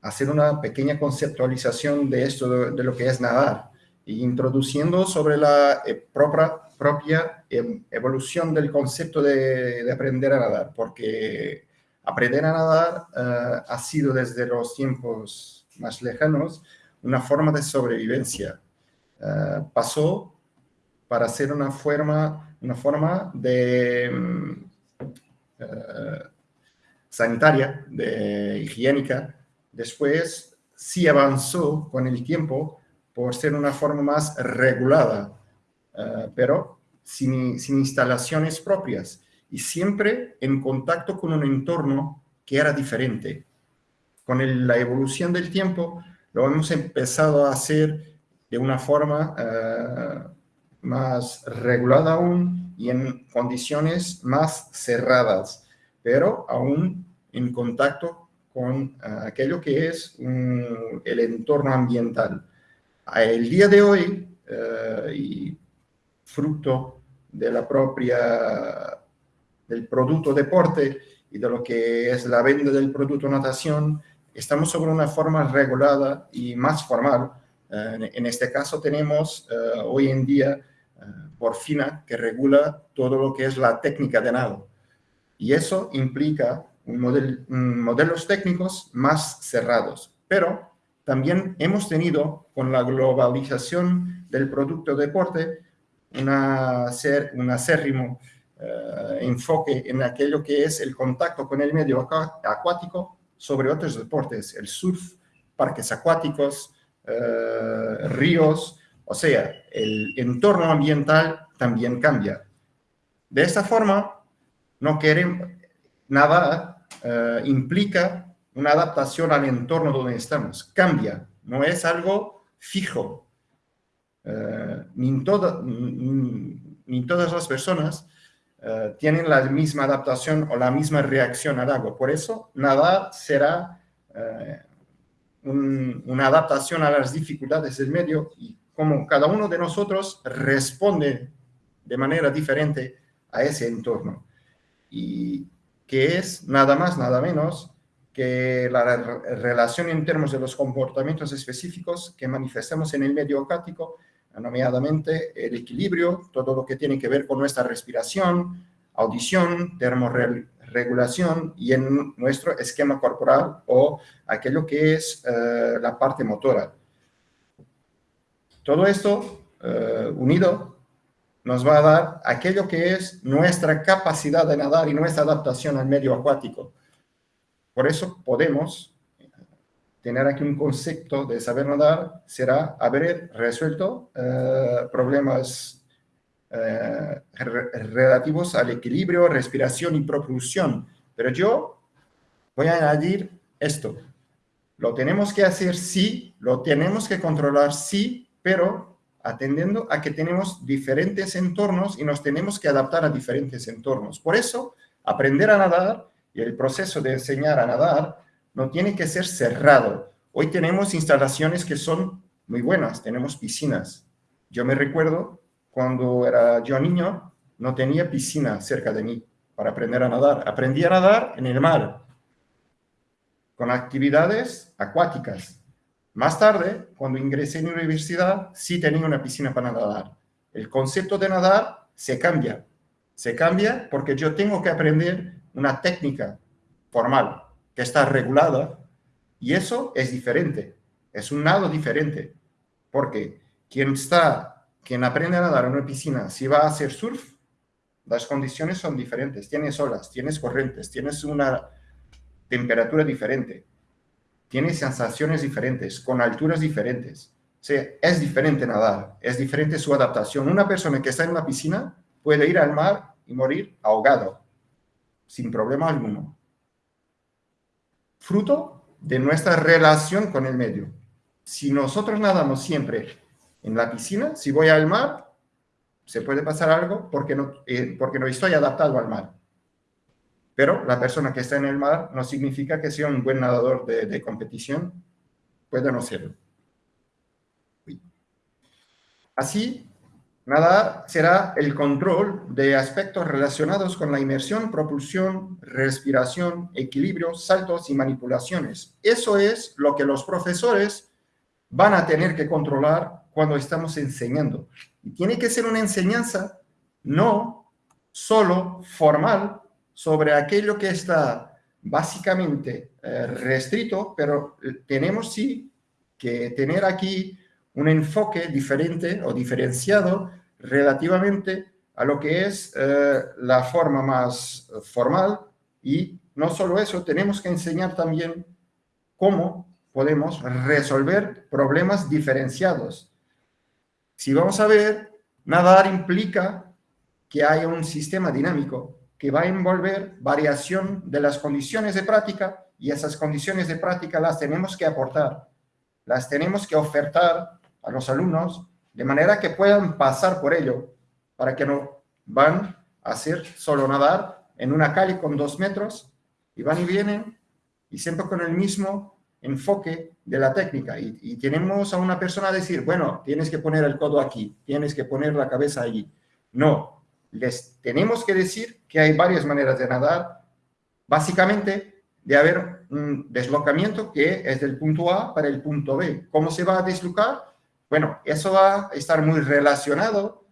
hacer una pequeña conceptualización de esto, de, lo que es nadar, e introduciendo sobre la eh, propia, propia eh, evolución del concepto de, de aprender a nadar, porque Aprender a nadar uh, ha sido desde los tiempos más lejanos una forma de sobrevivencia. Uh, pasó para ser una forma, una forma de uh, sanitaria, de higiénica. Después sí avanzó con el tiempo por ser una forma más regulada, pero sin, sin instalaciones propias y siempre en contacto con un entorno que era diferente. Con la evolución del tiempo lo hemos empezado a hacer de una forma uh, más regulada aún y en condiciones más cerradas, pero aún en contacto con uh, aquello que es un, el entorno ambiental. El día de hoy, y fruto de la propia del producto deporte y de lo que es la venta del producto natación, estamos sobre una forma regulada y más formal. Uh, en este caso tenemos uh, hoy en día por FINA que regula todo lo que es la técnica de nado. Y eso implica model, modelos técnicos más cerrados. Pero también hemos tenido con la globalización del producto deporte una, ser, un acérrimo uh, enfoque en aquello que es el contacto con el medio acuático sobre otros deportes, el surf, parques acuáticos, uh, ríos, o sea, el entorno ambiental también cambia. De esta forma, no queremos, nada uh, implica una adaptación al entorno donde estamos, cambia, no es algo fijo. ni, toda, ni, todas las personas uh, tienen la misma adaptación o la misma reacción al agua. Por eso, nadar será un, una adaptación a las dificultades del medio y como cada uno de nosotros responde de manera diferente a ese entorno. Y que es nada más, nada menos que la relación en términos de los comportamientos específicos que manifestamos en el medio acuático nominadamente el equilibrio, todo lo que tiene que ver con nuestra respiración, audición, termorregulación y en nuestro esquema corporal o aquello que es uh, la parte motora. Todo esto uh, unido nos va a dar aquello que es nuestra capacidad de nadar y nuestra adaptación al medio acuático. Por eso podemos tener aquí un concepto de saber nadar será haber resuelto uh, problemas uh, relativos al equilibrio, respiración y propulsión. Pero yo voy a añadir esto. Lo tenemos que hacer sí, lo tenemos que controlar sí, pero atendiendo a que tenemos diferentes entornos y nos tenemos que adaptar a diferentes entornos. Por eso, aprender a nadar y el proceso de enseñar a nadar no tiene que ser cerrado. Hoy tenemos instalaciones que son muy buenas, tenemos piscinas. Yo me recuerdo cuando era yo niño, no tenía piscina cerca de mí para aprender a nadar. Aprendí a nadar en el mar, con actividades acuáticas. Más tarde, cuando ingresé en la universidad, sí tenía una piscina para nadar. El concepto de nadar se cambia. Se cambia porque yo tengo que aprender una técnica formal que está regulada y eso es diferente, es un nado diferente, porque quien está, quien aprende a nadar en una piscina, si va a hacer surf, las condiciones son diferentes, tienes olas, tienes corrientes, tienes una temperatura diferente, tienes sensaciones diferentes, con alturas diferentes. Sí, es diferente nadar, es diferente su adaptación. Una persona que está en la piscina puede ir al mar y morir ahogado, sin problema alguno. Fruto de nuestra relación con el medio. Si nosotros nadamos siempre en la piscina, si voy al mar, se puede pasar algo porque no, eh, porque no estoy adaptado al mar. Pero la persona que está en el mar no significa que sea un buen nadador de, competición, puede no serlo. Así, nada será el control de aspectos relacionados con la inmersión, propulsión, respiración, equilibrio, saltos y manipulaciones. Eso es lo que los profesores van a tener que controlar cuando estamos enseñando. Y tiene que ser una enseñanza no solo formal sobre aquello que está básicamente eh, restrito, pero tenemos sí que tener aquí un enfoque diferente o diferenciado relativamente a lo que es eh, la forma más formal y no solo eso, tenemos que enseñar también cómo podemos resolver problemas diferenciados. Si vamos a ver, nadar implica que hay un sistema dinámico que va a envolver variación de las condiciones de práctica y esas condiciones de práctica las tenemos que aportar, las tenemos que ofertar a los alumnos de manera que puedan pasar por ello, para que no van a hacer solo nadar en una calle con dos metros y van y vienen y siempre con el mismo enfoque de la técnica. Y, tenemos a una persona a decir, bueno, tienes que poner el codo aquí, tienes que poner la cabeza allí. No, les tenemos que decir que hay varias maneras de nadar, básicamente de haber un deslocamiento que es del punto A para el punto B. ¿Cómo se va a deslocar? Bueno, eso va a estar muy relacionado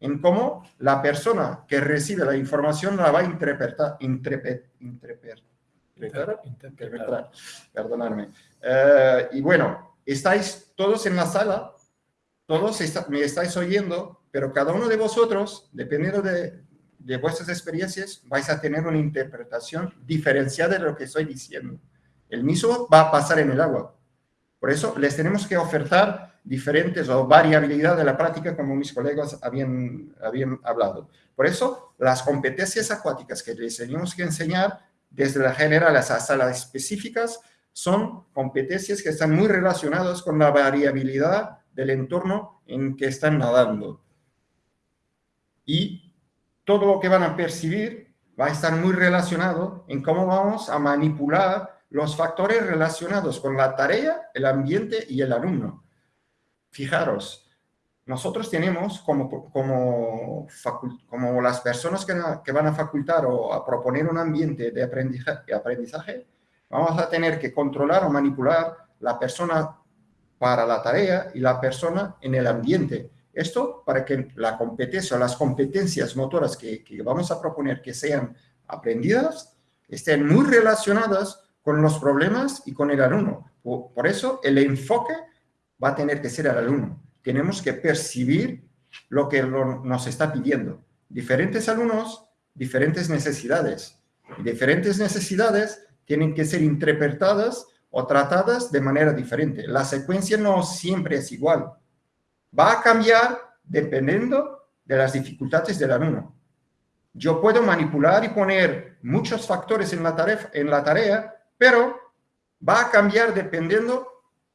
en cómo la persona que recibe la información la va a interpretar, interpretar, interpretar, interpretar perdonadme. Eh, y bueno, estáis todos en la sala, todos me estáis oyendo, pero cada uno de vosotros, dependiendo de, vuestras experiencias, vais a tener una interpretación diferenciada de lo que estoy diciendo. El mismo va a pasar en el agua. Por eso les tenemos que ofertar diferentes o variabilidad de la práctica, como mis colegas habían, habían hablado. Por eso, las competencias acuáticas que les tenemos que enseñar, desde la general hasta las específicas, son competencias que están muy relacionadas con la variabilidad del entorno en que están nadando. Y todo lo que van a percibir va a estar muy relacionado en cómo vamos a manipular los factores relacionados con la tarea, el ambiente y el alumno. Fijaros, nosotros tenemos como, como, las personas que, van a facultar o a proponer un ambiente de aprendizaje, aprendizaje, vamos a tener que controlar o manipular la persona para la tarea y la persona en el ambiente. Esto para que la competencia las competencias motoras que, vamos a proponer que sean aprendidas estén muy relacionadas con los problemas y con el alumno. Por, eso el enfoque va a tener que ser el alumno. Tenemos que percibir lo que nos está pidiendo. Diferentes alumnos, diferentes necesidades. Diferentes necesidades tienen que ser interpretadas o tratadas de manera diferente. La secuencia no siempre es igual. Va a cambiar dependiendo de las dificultades del alumno. Yo puedo manipular y poner muchos factores en la tarea, en la tarea pero va a cambiar dependiendo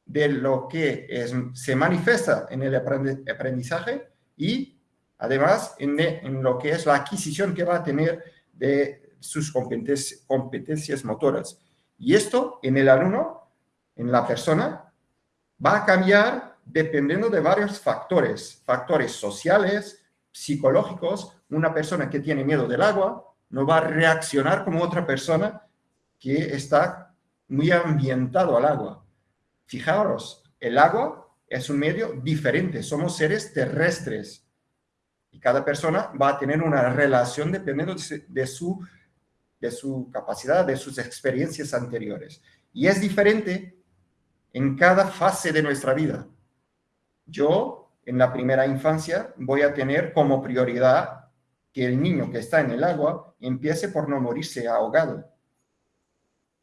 de lo que se manifiesta en el aprendizaje y además en, lo que es la adquisición que va a tener de sus competencias, competencias motoras. Y esto en el alumno, en la persona, va a cambiar dependiendo de varios factores, factores sociales, psicológicos. Una persona que tiene miedo del agua no va a reaccionar como otra persona que está muy ambientado al agua. Fijaros, el agua es un medio diferente, somos seres terrestres y cada persona va a tener una relación dependiendo de su, de su capacidad, de sus experiencias anteriores. Y es diferente en cada fase de nuestra vida. Yo, en la primera infancia, voy a tener como prioridad que el niño que está en el agua empiece por no morirse ahogado.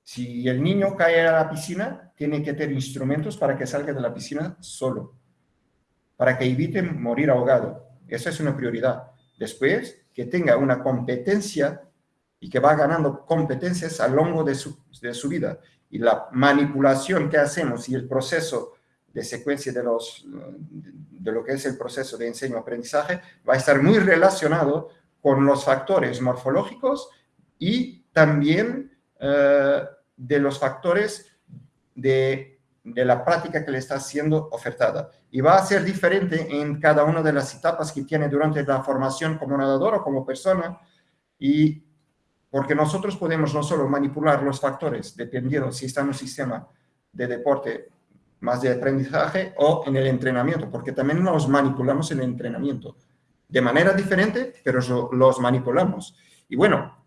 Si el niño cae a la piscina, tiene que tener instrumentos para que salga de la piscina solo, para que evite morir ahogado. Esa es una prioridad. Después, que tenga una competencia y que va ganando competencias a lo largo de su, de su vida. Y la manipulación que hacemos y el proceso de secuencia de, los, de lo que es el proceso de enseño-aprendizaje va a estar muy relacionado con los factores morfológicos y también eh, de los factores de, de, la práctica que le está siendo ofertada. Y va a ser diferente en cada una de las etapas que tiene durante la formación como nadador o como persona, y porque nosotros podemos no solo manipular los factores, dependiendo si está en un sistema de deporte más de aprendizaje o en el entrenamiento, porque también los manipulamos en el entrenamiento. De manera diferente, pero los manipulamos. Y bueno,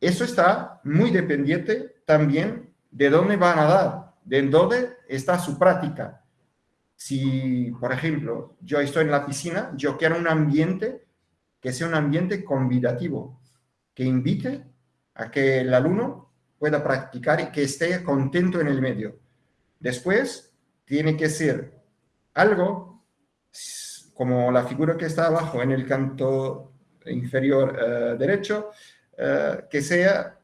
eso está muy dependiente también de dónde van a dar, de dónde está su práctica. Si, por ejemplo, yo estoy en la piscina, yo quiero un ambiente que sea un ambiente convidativo, que invite a que el alumno pueda practicar y que esté contento en el medio. Después, tiene que ser algo como la figura que está abajo en el canto inferior eh, derecho, eh, que sea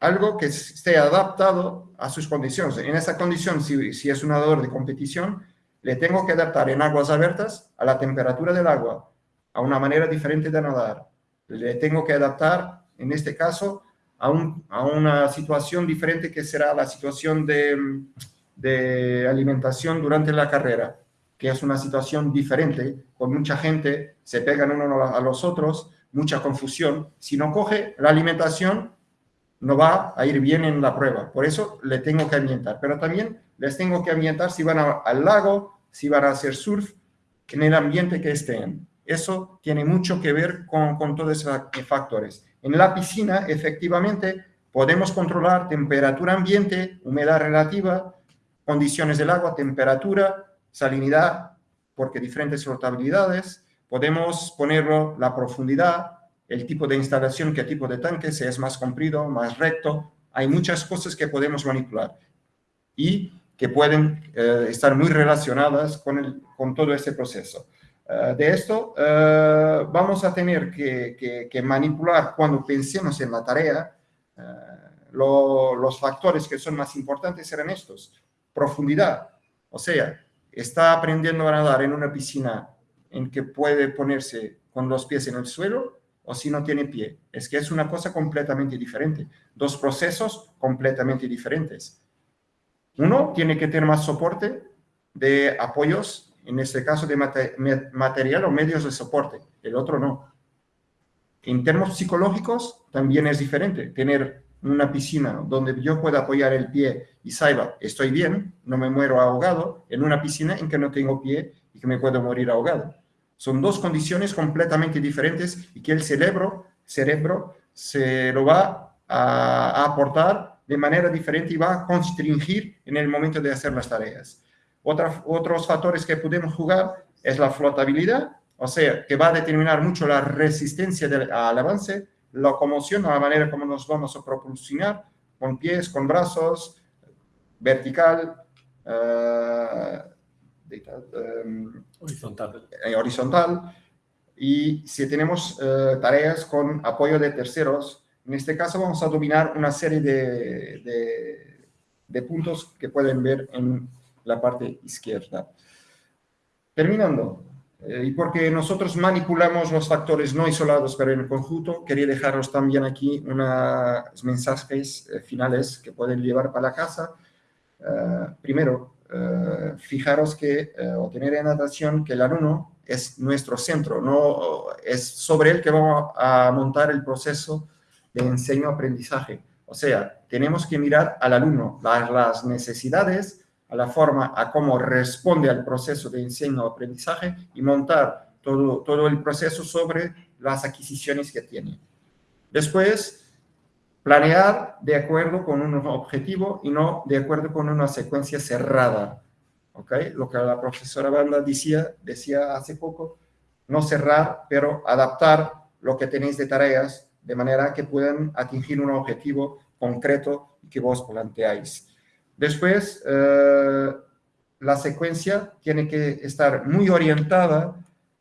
algo que esté adaptado a sus condiciones. En esa condición, si, si, es un nadador de competición, le tengo que adaptar en aguas abiertas a la temperatura del agua, a una manera diferente de nadar. Le tengo que adaptar, en este caso, a, un, a una situación diferente que será la situación de, de alimentación durante la carrera, que es una situación diferente, con mucha gente, se pegan uno a los otros, mucha confusión. Si no coge la alimentación, no va a ir bien en la prueba. Por eso le tengo que ambientar. Pero también les tengo que ambientar si van al lago, si van a hacer surf, en el ambiente que estén. Eso tiene mucho que ver con, todos esos factores. En la piscina, efectivamente, podemos controlar temperatura ambiente, humedad relativa, condiciones del agua, temperatura, salinidad, porque diferentes flotabilidades, Podemos ponerlo la profundidad, el tipo de instalación, qué tipo de tanque, si es más comprido, más recto. Hay muchas cosas que podemos manipular y que pueden eh, estar muy relacionadas con, con todo este proceso. Uh, de esto uh, vamos a tener que, manipular cuando pensemos en la tarea. Lo, los factores que son más importantes serán estos. Profundidad, o sea, está aprendiendo a nadar en una piscina en que puede ponerse con los pies en el suelo o si no tiene pie. Es que es una cosa completamente diferente. Dos procesos completamente diferentes. Uno tiene que tener más soporte de apoyos, en este caso de material o medios de soporte. El otro no. En términos psicológicos también es diferente. Tener una piscina donde yo pueda apoyar el pie y saiba, estoy bien, no me muero ahogado, en una piscina en que no tengo pie y que me puedo morir ahogado. Son dos condiciones completamente diferentes y que el cerebro, cerebro se lo va a, aportar de manera diferente y va a constringir en el momento de hacer las tareas. Otros factores que podemos jugar es la flotabilidad, o sea, que va a determinar mucho la resistencia del, al avance, la locomoción, la manera como nos vamos a propulsionar, con pies, con brazos, vertical, uh, Em, horizontal. Eh, horizontal. Y si tenemos eh, tareas con apoyo de terceros, en este caso vamos a dominar una serie de, de, puntos que pueden ver en la parte izquierda. Terminando, eh, y porque nosotros manipulamos los factores no isolados pero en el conjunto, quería dejaros también aquí unos mensajes finales que pueden llevar para la casa. primero, eh, fijaros que, eh, o tener en atención que el alumno es nuestro centro, no es sobre él que vamos a montar el proceso de enseño-aprendizaje. O sea, tenemos que mirar al alumno, las necesidades, a la forma, a cómo responde al proceso de enseño-aprendizaje y montar todo, todo el proceso sobre las adquisiciones que tiene. Después, Planear de acuerdo con un objetivo y no de acuerdo con una secuencia cerrada. ¿Ok? Lo que la profesora Banda decía, decía hace poco, no cerrar, pero adaptar lo que tenéis de tareas de manera que puedan atingir un objetivo concreto que vos planteáis. Después, eh, la secuencia tiene que estar muy orientada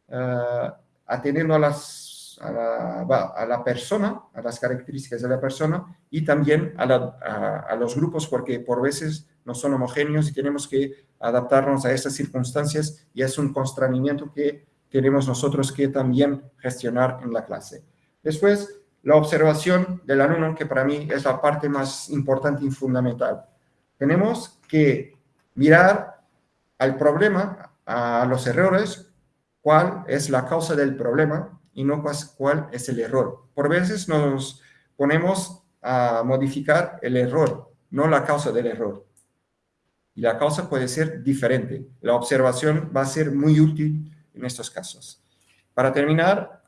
uh, atendiendo a, las, a, la, persona, a las características de la persona y también a, los grupos porque por veces no son homogéneos y tenemos que adaptarnos a estas circunstancias y es un constreñimiento que tenemos nosotros que también gestionar en la clase. Después, la observación del alumno, que para mí es la parte más importante y fundamental. Tenemos que mirar al problema, a los errores, cuál es la causa del problema y no cuál es el error. Por veces nos ponemos a modificar el error, no la causa del error. Y la causa puede ser diferente. La observación va a ser muy útil en estos casos. Para terminar,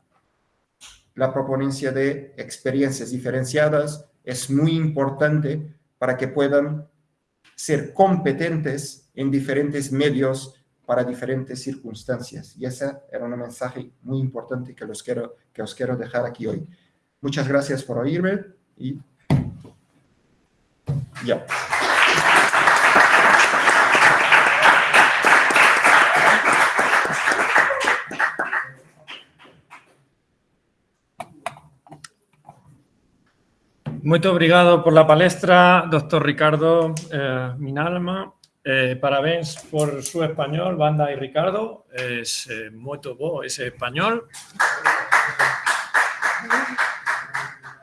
la proponencia de experiencias diferenciadas es muy importante para que puedan ser competentes en diferentes medios para diferentes circunstancias. Y ese era un mensaje muy importante que, los quiero, que os quiero dejar aquí hoy. Muchas gracias por oírme y ya. Muito obrigado por la palestra, doctor Ricardo eh, Minalma. Eh, parabéns por su español, Banda y Ricardo. Es eh, muy bo ese español.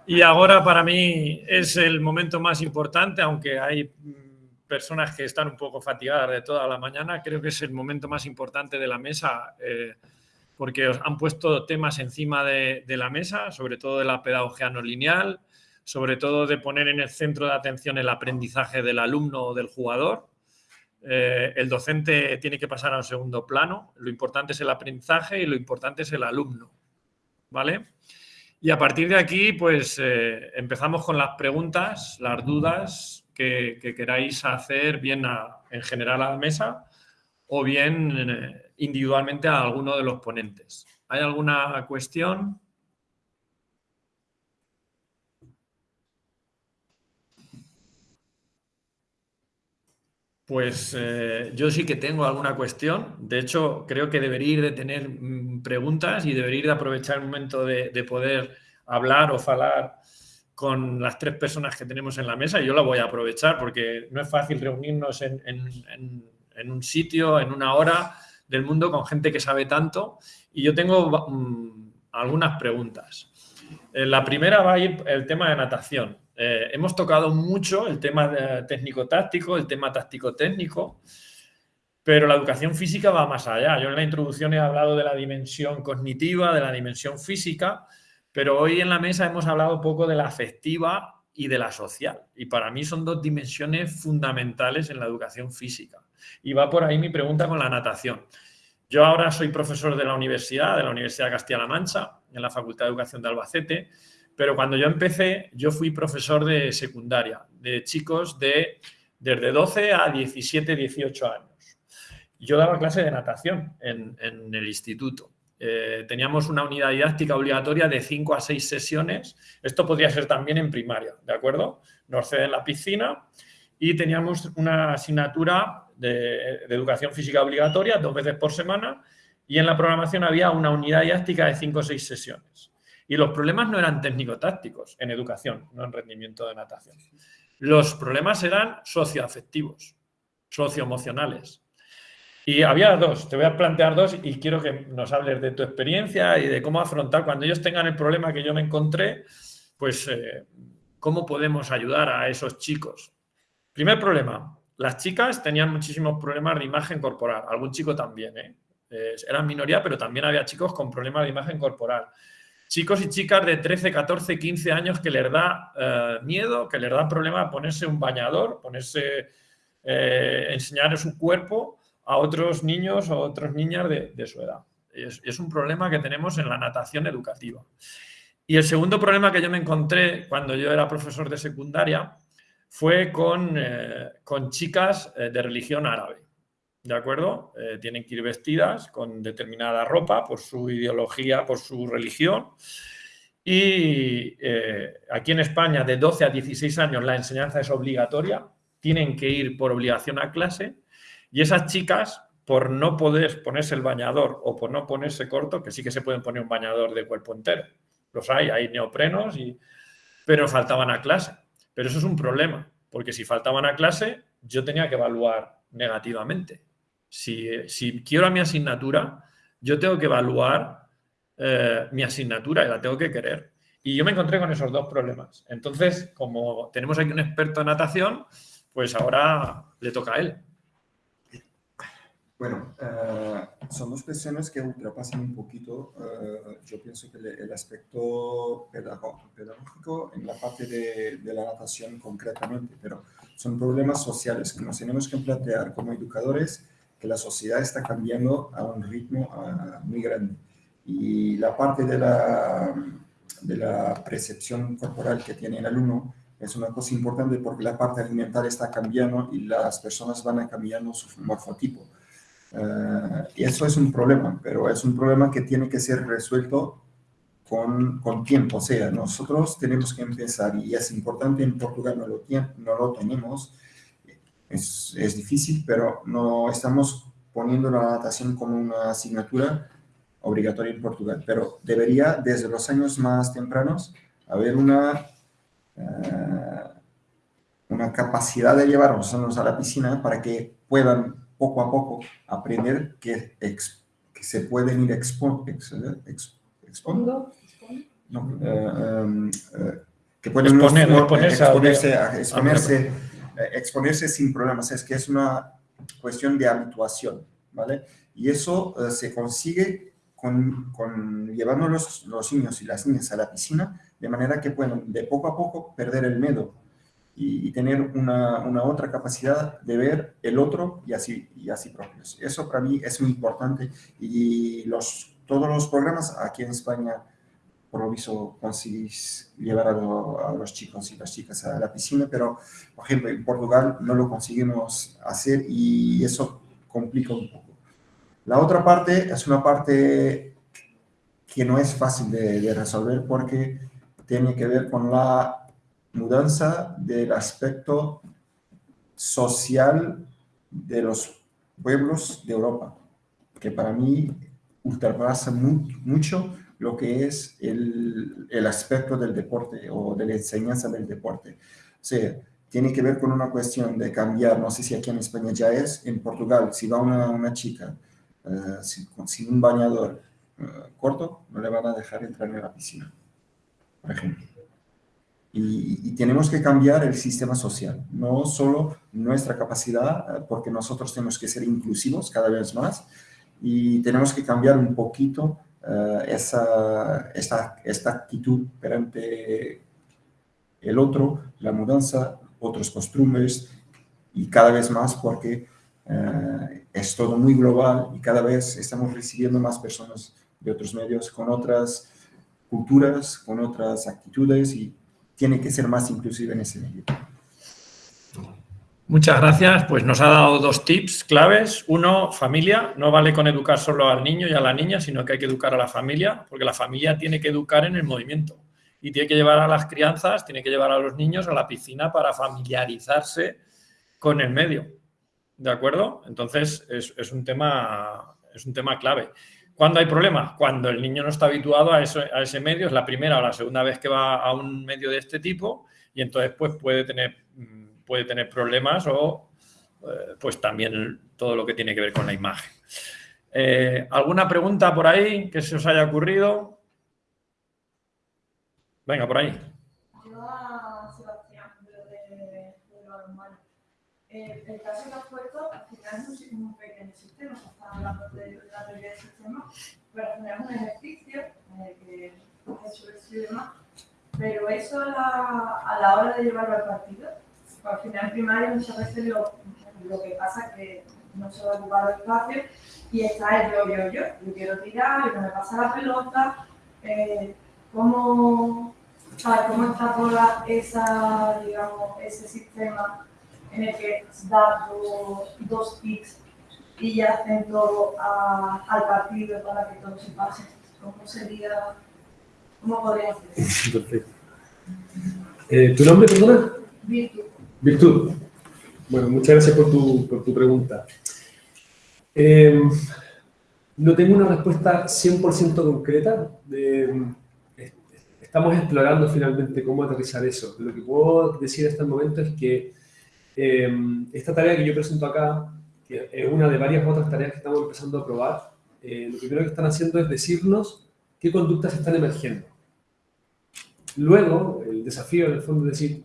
Y ahora para mí es el momento más importante, aunque hay mm, personas que están un poco fatigadas de toda la mañana, creo que es el momento más importante de la mesa eh, porque os han puesto temas encima de, de la mesa, sobre todo de la pedagogía no lineal, sobre todo de poner en el centro de atención el aprendizaje del alumno o del jugador. Eh, el docente tiene que pasar a un segundo plano. Lo importante es el aprendizaje y lo importante es el alumno. ¿Vale? Y a partir de aquí, pues eh, empezamos con las preguntas, las dudas que, queráis hacer bien en general a la mesa o bien eh, individualmente a alguno de los ponentes. ¿Hay alguna cuestión? Pues eh, yo sí que tengo alguna cuestión. De hecho, creo que debería ir de tener mm, preguntas y debería ir de aprovechar el momento de, poder hablar o hablar con las tres personas que tenemos en la mesa. Y yo la voy a aprovechar porque no es fácil reunirnos en, un sitio, en una hora del mundo con gente que sabe tanto. Y yo tengo mm, algunas preguntas. Eh, la primera va a ir el tema de natación. Eh, hemos tocado mucho el tema técnico-táctico, el tema táctico-técnico, pero la educación física va más allá. Yo en la introducción he hablado de la dimensión cognitiva, de la dimensión física, pero hoy en la mesa hemos hablado un poco de la afectiva y de la social. Y para mí son dos dimensiones fundamentales en la educación física. Y va por ahí mi pregunta con la natación. Yo ahora soy profesor de la universidad, de la Universidad de Castilla-La Mancha, en la Facultad de Educación de Albacete, pero cuando yo empecé, yo fui profesor de secundaria, de chicos de desde 12 a 17, 18 años. Yo daba clase de natación en, el instituto. Eh, teníamos una unidad didáctica obligatoria de 5 a 6 sesiones. Esto podría ser también en primaria, ¿de acuerdo? Nos ceden la piscina y teníamos una asignatura de, educación física obligatoria dos veces por semana y en la programación había una unidad didáctica de 5 o 6 sesiones. Y los problemas no eran técnico-tácticos en educación, no en rendimiento de natación. Los problemas eran socioafectivos, socioemocionales. Y había dos, te voy a plantear dos y quiero que nos hables de tu experiencia y de cómo afrontar cuando ellos tengan el problema que yo me encontré, pues eh, cómo podemos ayudar a esos chicos. Primer problema, las chicas tenían muchísimos problemas de imagen corporal, algún chico también, ¿eh? Eh, eran minoría, pero también había chicos con problemas de imagen corporal chicos y chicas de 13, 14, 15 años que les da eh, miedo, que les da problema ponerse un bañador, ponerse, eh, enseñar su cuerpo a otros niños o otras niñas de, su edad. Es, un problema que tenemos en la natación educativa. Y el segundo problema que yo me encontré cuando yo era profesor de secundaria fue con, eh, con chicas de religión árabe. ¿De acuerdo? Eh, tienen que ir vestidas con determinada ropa por su ideología, por su religión. Y eh, aquí en España, de 12 a 16 años, la enseñanza es obligatoria, tienen que ir por obligación a clase. Y esas chicas, por no poder ponerse el bañador o por no ponerse corto, que sí que se pueden poner un bañador de cuerpo entero, los hay, hay neoprenos, pero faltaban a clase. Pero eso es un problema, porque si faltaban a clase, yo tenía que evaluar negativamente. Si, si quiero a mi asignatura, yo tengo que evaluar eh, mi asignatura y la tengo que querer. Y yo me encontré con esos dos problemas. Entonces, como tenemos aquí un experto en natación, pues ahora le toca a él. Bueno, eh, son dos cuestiones que ultrapasan un poquito, eh, yo pienso que el, aspecto pedagógico en la parte de, de, la natación concretamente, pero son problemas sociales que nos tenemos que plantear como educadores, que la sociedad está cambiando a un ritmo muy grande. Y la parte de la, de la percepción corporal que tiene el alumno es una cosa importante porque la parte alimentar está cambiando y las personas van cambiando su morfotipo. Eh, y eso es un problema, pero es un problema que tiene que ser resuelto con, con, tiempo. O sea, nosotros tenemos que empezar, y es importante, en Portugal no lo, no lo tenemos, es, es, difícil, pero no estamos poniendo la natación como una asignatura obligatoria en Portugal, pero debería desde los años más tempranos haber una, uh, una capacidad de llevar a los niños a la piscina para que puedan poco a poco aprender que, ex, que se pueden ir expo, ex, ex, expondo, no, uh, um, uh, que pueden Exponer, exponerse, exponerse, a, exponerse, exponerse sin problemas. Es que es una cuestión de habituación, ¿vale? Y eso se consigue con, con, llevando los, los niños y las niñas a la piscina, de manera que pueden de poco a poco perder el miedo y, y tener una, una, otra capacidad de ver el otro y así, y así propios. Eso para mí es muy importante y los, todos los programas aquí en España, visto, conseguís llevar a, lo, a los chicos y las chicas a la piscina, pero, por ejemplo, en Portugal no lo conseguimos hacer y eso complica un poco. La otra parte es una parte que no es fácil de, de, resolver porque tiene que ver con la mudanza del aspecto social de los pueblos de Europa, que para mí ultrapasa mu mucho lo que es el, el, aspecto del deporte o de la enseñanza del deporte. O sea, tiene que ver con una cuestión de cambiar, no sé si aquí en España ya es, en Portugal, si va una, una chica uh, sin, sin, un bañador uh, corto, no le van a dejar entrar en la piscina, por ejemplo. Y, y, tenemos que cambiar el sistema social, no solo nuestra capacidad, uh, porque nosotros tenemos que ser inclusivos cada vez más, y tenemos que cambiar un poquito esa, esta, esta actitud perante el otro, la mudanza, otros costumbres, y cada vez más porque Uh, es todo muy global y cada vez estamos recibiendo más personas de otros medios con otras culturas, con otras actitudes y tiene que ser más inclusive en ese medio. Muchas gracias. Pues nos ha dado dos tips claves. Uno, familia. No vale con educar solo al niño y a la niña, sino que hay que educar a la familia, porque la familia tiene que educar en el movimiento y tiene que llevar a las crianzas, tiene que llevar a los niños a la piscina para familiarizarse con el medio. ¿De acuerdo? Entonces, es, un tema, es un tema clave. ¿Cuándo hay problemas? Cuando el niño no está habituado a, eso, a ese medio, es la primera o la segunda vez que va a un medio de este tipo y entonces pues puede tener, puede tener problemas o eh, pues también todo lo que tiene que ver con la imagen. Eh, ¿Alguna pregunta por ahí que se os haya ocurrido? Venga, por ahí. Eh, el caso que has puesto, al final es un, un pequeño sistema, se está hablando de la teoría del sistema, pero al un ejercicio eh, que es hecho y demás, pero eso a la, a hora de llevarlo al partido, al final primario muchas veces lo, lo que pasa es que no se va a ocupar el espacio y está el yo, yo, yo, yo quiero tirar, yo no me pasa la pelota, eh, ¿cómo, ¿cómo está toda esa, digamos, ese sistema en el que da dos, dos picks y ya hacen todo a, al partido para que todo se pase. ¿Cómo sería ¿Cómo podríamos hacer? (laughs) Perfecto. Eh, ¿Tu nombre, perdona? Virtud. Virtud. Bueno, muchas gracias por tu, por tu pregunta. Eh, no tengo una respuesta 100% concreta. estamos explorando finalmente cómo aterrizar eso. Lo que puedo decir hasta el momento es que eh, esta tarea que yo presento acá, que es una de varias otras tareas que estamos empezando a probar, eh, lo primero que están haciendo es decirnos qué conductas están emergiendo. Luego, el desafío en el fondo es decir,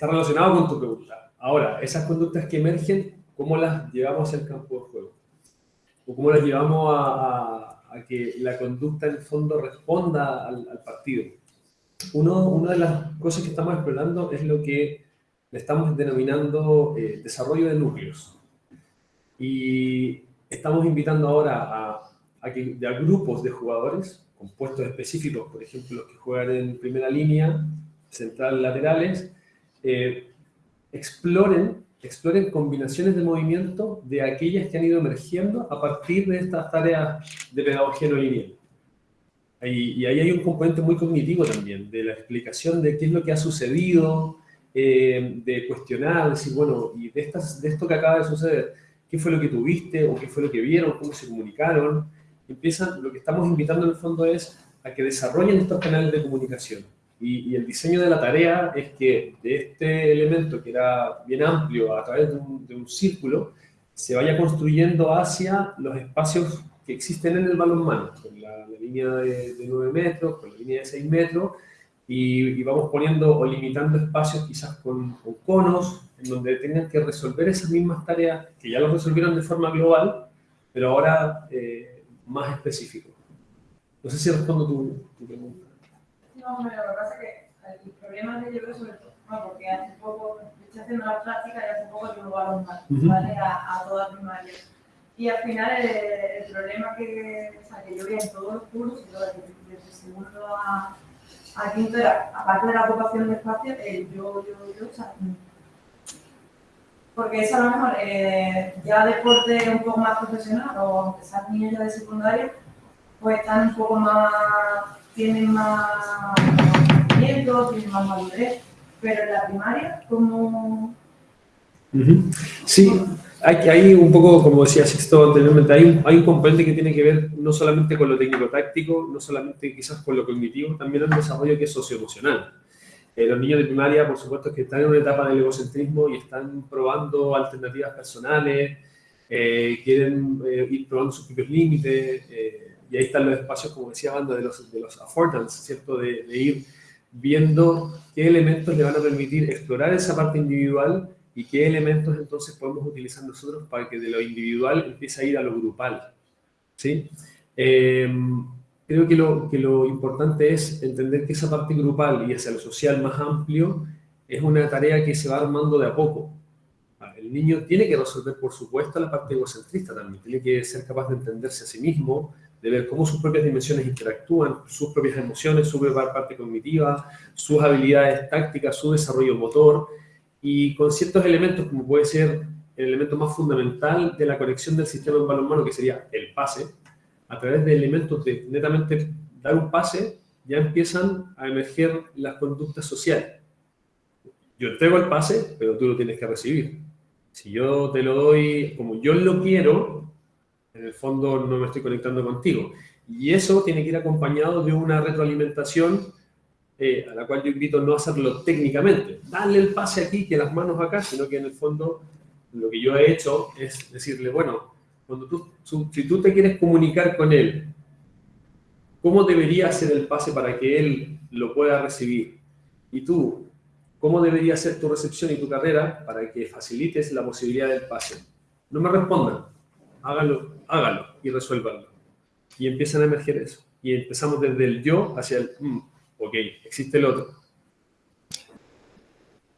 está relacionado con tu pregunta. Ahora, esas conductas que emergen, ¿cómo las llevamos al campo de juego? ¿O cómo las llevamos a, a- a que la conducta en el fondo responda al, al partido? Uno, una de las cosas que estamos explorando es lo que le estamos denominando eh, desarrollo de núcleos. Y estamos invitando ahora a, a que a grupos de jugadores con puestos específicos, por ejemplo, los que juegan en primera línea, central, laterales, eh, exploren, exploren combinaciones de movimiento de aquellas que han ido emergiendo a partir de estas tareas de pedagogía no lineal. Y, ahí hay un componente muy cognitivo también, de la explicación de qué es lo que ha sucedido, eh, de cuestionar, decir, bueno, y de, estas, de esto que acaba de suceder, ¿qué fue lo que tuviste o qué fue lo que vieron, cómo se comunicaron? Empiezan, lo que estamos invitando en el fondo es a que desarrollen estos canales de comunicación. Y, el diseño de la tarea es que de este elemento que era bien amplio a través de un, círculo, se vaya construyendo hacia los espacios que existen en el balonmano, con la, línea de, de 9 metros, con la línea de 6 metros, y, vamos poniendo o limitando espacios quizás con, con conos, en donde tengan que resolver esas mismas tareas que ya lo resolvieron de forma global, pero ahora eh, más específico. No sé si respondo tu pregunta. Lo que pasa es que el problema que yo veo sobre todo, bueno, porque hace poco, estoy haciendo la práctica y hace poco yo a los Ujú. ¿vale? A, a toda primaria. Y al final el, el problema que, o sea, que yo veía en todos los cursos, desde, segundo a, a quinto era, aparte de la ocupación de espacio, el yo, yo, yo, o sea, porque eso a lo mejor eh, ya deporte un poco más profesional o aunque sean niños ya de secundaria, pues están un poco más, tienen más conocimiento, tienen más madurez, pero en la primaria. Ujú. Sí, hay, hay un poco, como decía Sixto anteriormente, hay un, hay un componente que tiene que ver no solamente con lo técnico-táctico, no solamente quizás con lo cognitivo, también el desarrollo que es socioemocional. Eh, los niños de primaria, por supuesto, que están en una etapa del egocentrismo y están probando alternativas personales, eh, quieren eh, ir probando sus propios límites, y ahí están los espacios, como decía Banda, de los, de los affordance, ¿cierto? De, de ir viendo qué elementos le van a permitir explorar esa parte individual y qué elementos entonces podemos utilizar nosotros para que de lo individual empiece a ir a lo grupal. ¿sí? Eh, creo que lo, que lo importante es entender que esa parte grupal y hacia lo social más amplio es una tarea que se va armando de a poco. El niño tiene que resolver, por supuesto, la parte egocentrista también, tiene que ser capaz de entenderse a sí mismo, de ver cómo sus propias dimensiones interactúan, sus propias emociones, su parte cognitiva, sus habilidades tácticas, su desarrollo motor, y con ciertos elementos, como puede ser el elemento más fundamental de la conexión del sistema en balonmano, que sería el pase, a través de elementos de netamente dar un pase, ya empiezan a emerger las conductas sociales. Yo entrego el pase, pero tú lo tienes que recibir. Si yo te lo doy como yo lo quiero, en el fondo no me estoy conectando contigo. Y eso tiene que ir acompañado de una retroalimentación eh, a la cual yo invito no a hacerlo técnicamente, darle el pase aquí, que las manos acá, sino que en el fondo lo que yo he hecho es decirle, bueno, cuando tú, si tú te quieres comunicar con él, ¿cómo debería ser el pase para que él lo pueda recibir? Y tú, ¿cómo debería ser tu recepción y tu carrera para que facilites la posibilidad del pase? No me respondan, hágalo, hágalo y resuélvanlo. Y empiezan a emerger eso. Y empezamos desde el yo hacia el, "Mm, ok, existe el otro.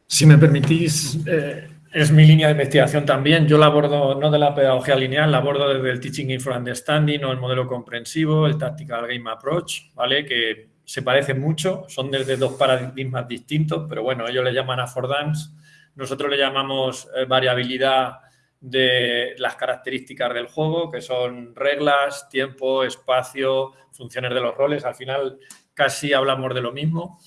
Si me permitís, eh, es mi línea de investigación también. Yo la abordo no de la pedagogía lineal, la abordo desde el Teaching in for Understanding o el modelo comprensivo, el Tactical Game Approach, ¿vale? Que se parecen mucho, son desde dos paradigmas distintos, pero bueno, ellos le llaman affordance, nosotros le llamamos eh, variabilidad de las características del juego, que son reglas, tiempo, espacio, funciones de los roles. Al final, casi hablamos de lo mismo.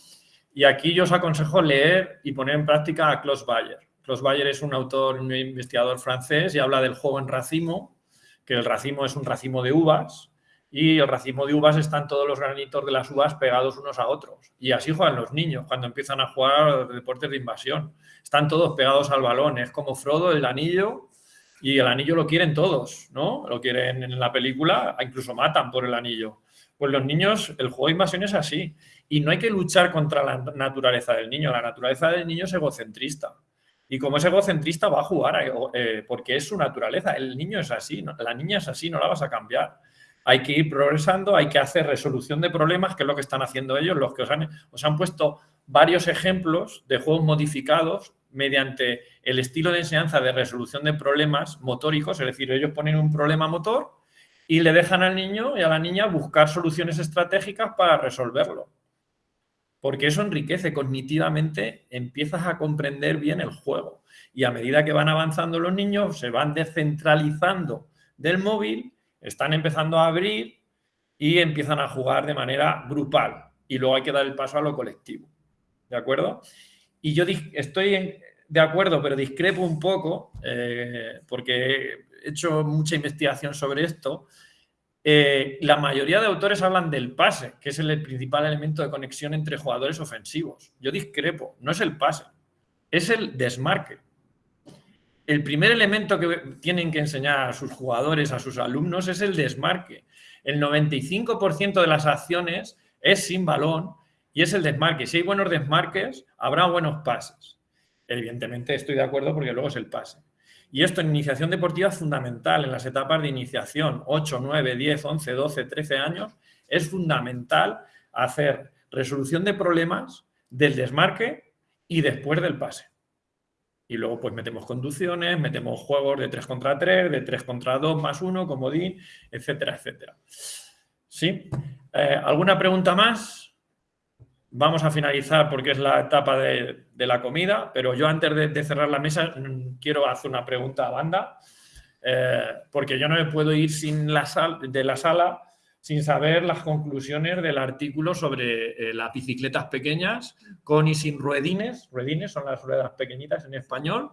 Y aquí yo os aconsejo leer y poner en práctica a Klaus Bayer. Klaus Bayer es un autor, un investigador francés y habla del juego en racimo, que el racimo es un racimo de uvas y el racimo de uvas están todos los granitos de las uvas pegados unos a otros. Y así juegan los niños cuando empiezan a jugar deportes de invasión. Están todos pegados al balón. Es como Frodo, el anillo, y el anillo lo quieren todos, ¿no? Lo quieren en la película, incluso matan por el anillo. Pues los niños, el juego de invasión es así. Y no hay que luchar contra la naturaleza del niño. La naturaleza del niño es egocentrista. Y como es egocentrista va a jugar eh, porque es su naturaleza. El niño es así, la niña es así, no la vas a cambiar. Hay que ir progresando, hay que hacer resolución de problemas, que es lo que están haciendo ellos, los que han, os han puesto varios ejemplos de juegos modificados mediante el estilo de enseñanza de resolución de problemas motóricos, es decir, ellos ponen un problema motor y le dejan al niño y a la niña buscar soluciones estratégicas para resolverlo. Porque eso enriquece cognitivamente, empiezas a comprender bien el juego. Y a medida que van avanzando los niños, se van descentralizando del móvil, están empezando a abrir y empiezan a jugar de manera grupal. Y luego hay que dar el paso a lo colectivo. ¿De acuerdo? Y yo estoy de acuerdo, pero discrepo un poco, eh, porque he hecho mucha investigación sobre esto. Eh, la mayoría de autores hablan del pase, que es el principal elemento de conexión entre jugadores ofensivos. Yo discrepo, no es el pase, es el desmarque. El primer elemento que tienen que enseñar a sus jugadores, a sus alumnos, es el desmarque. El 95% de las acciones es sin balón y es el desmarque. Si hay buenos desmarques, habrá buenos pases. Evidentemente estoy de acuerdo porque luego es el pase. Y esto en iniciación deportiva es fundamental, en las etapas de iniciación, 8, 9, 10, 11, 12, 13 años, es fundamental hacer resolución de problemas del desmarque y después del pase. Y luego pues metemos conducciones, metemos juegos de 3 contra 3, de 3 contra 2 más 1, comodín, etcétera, etcétera. ¿Sí? Eh, ¿Alguna pregunta más? Vamos a finalizar porque es la etapa de, la comida, pero yo antes de, cerrar la mesa mm, quiero hacer una pregunta a banda, eh, porque yo no me puedo ir sin la de la sala sin saber las conclusiones del artículo sobre eh, las bicicletas pequeñas con y sin ruedines. Ruedines son las ruedas pequeñitas en español.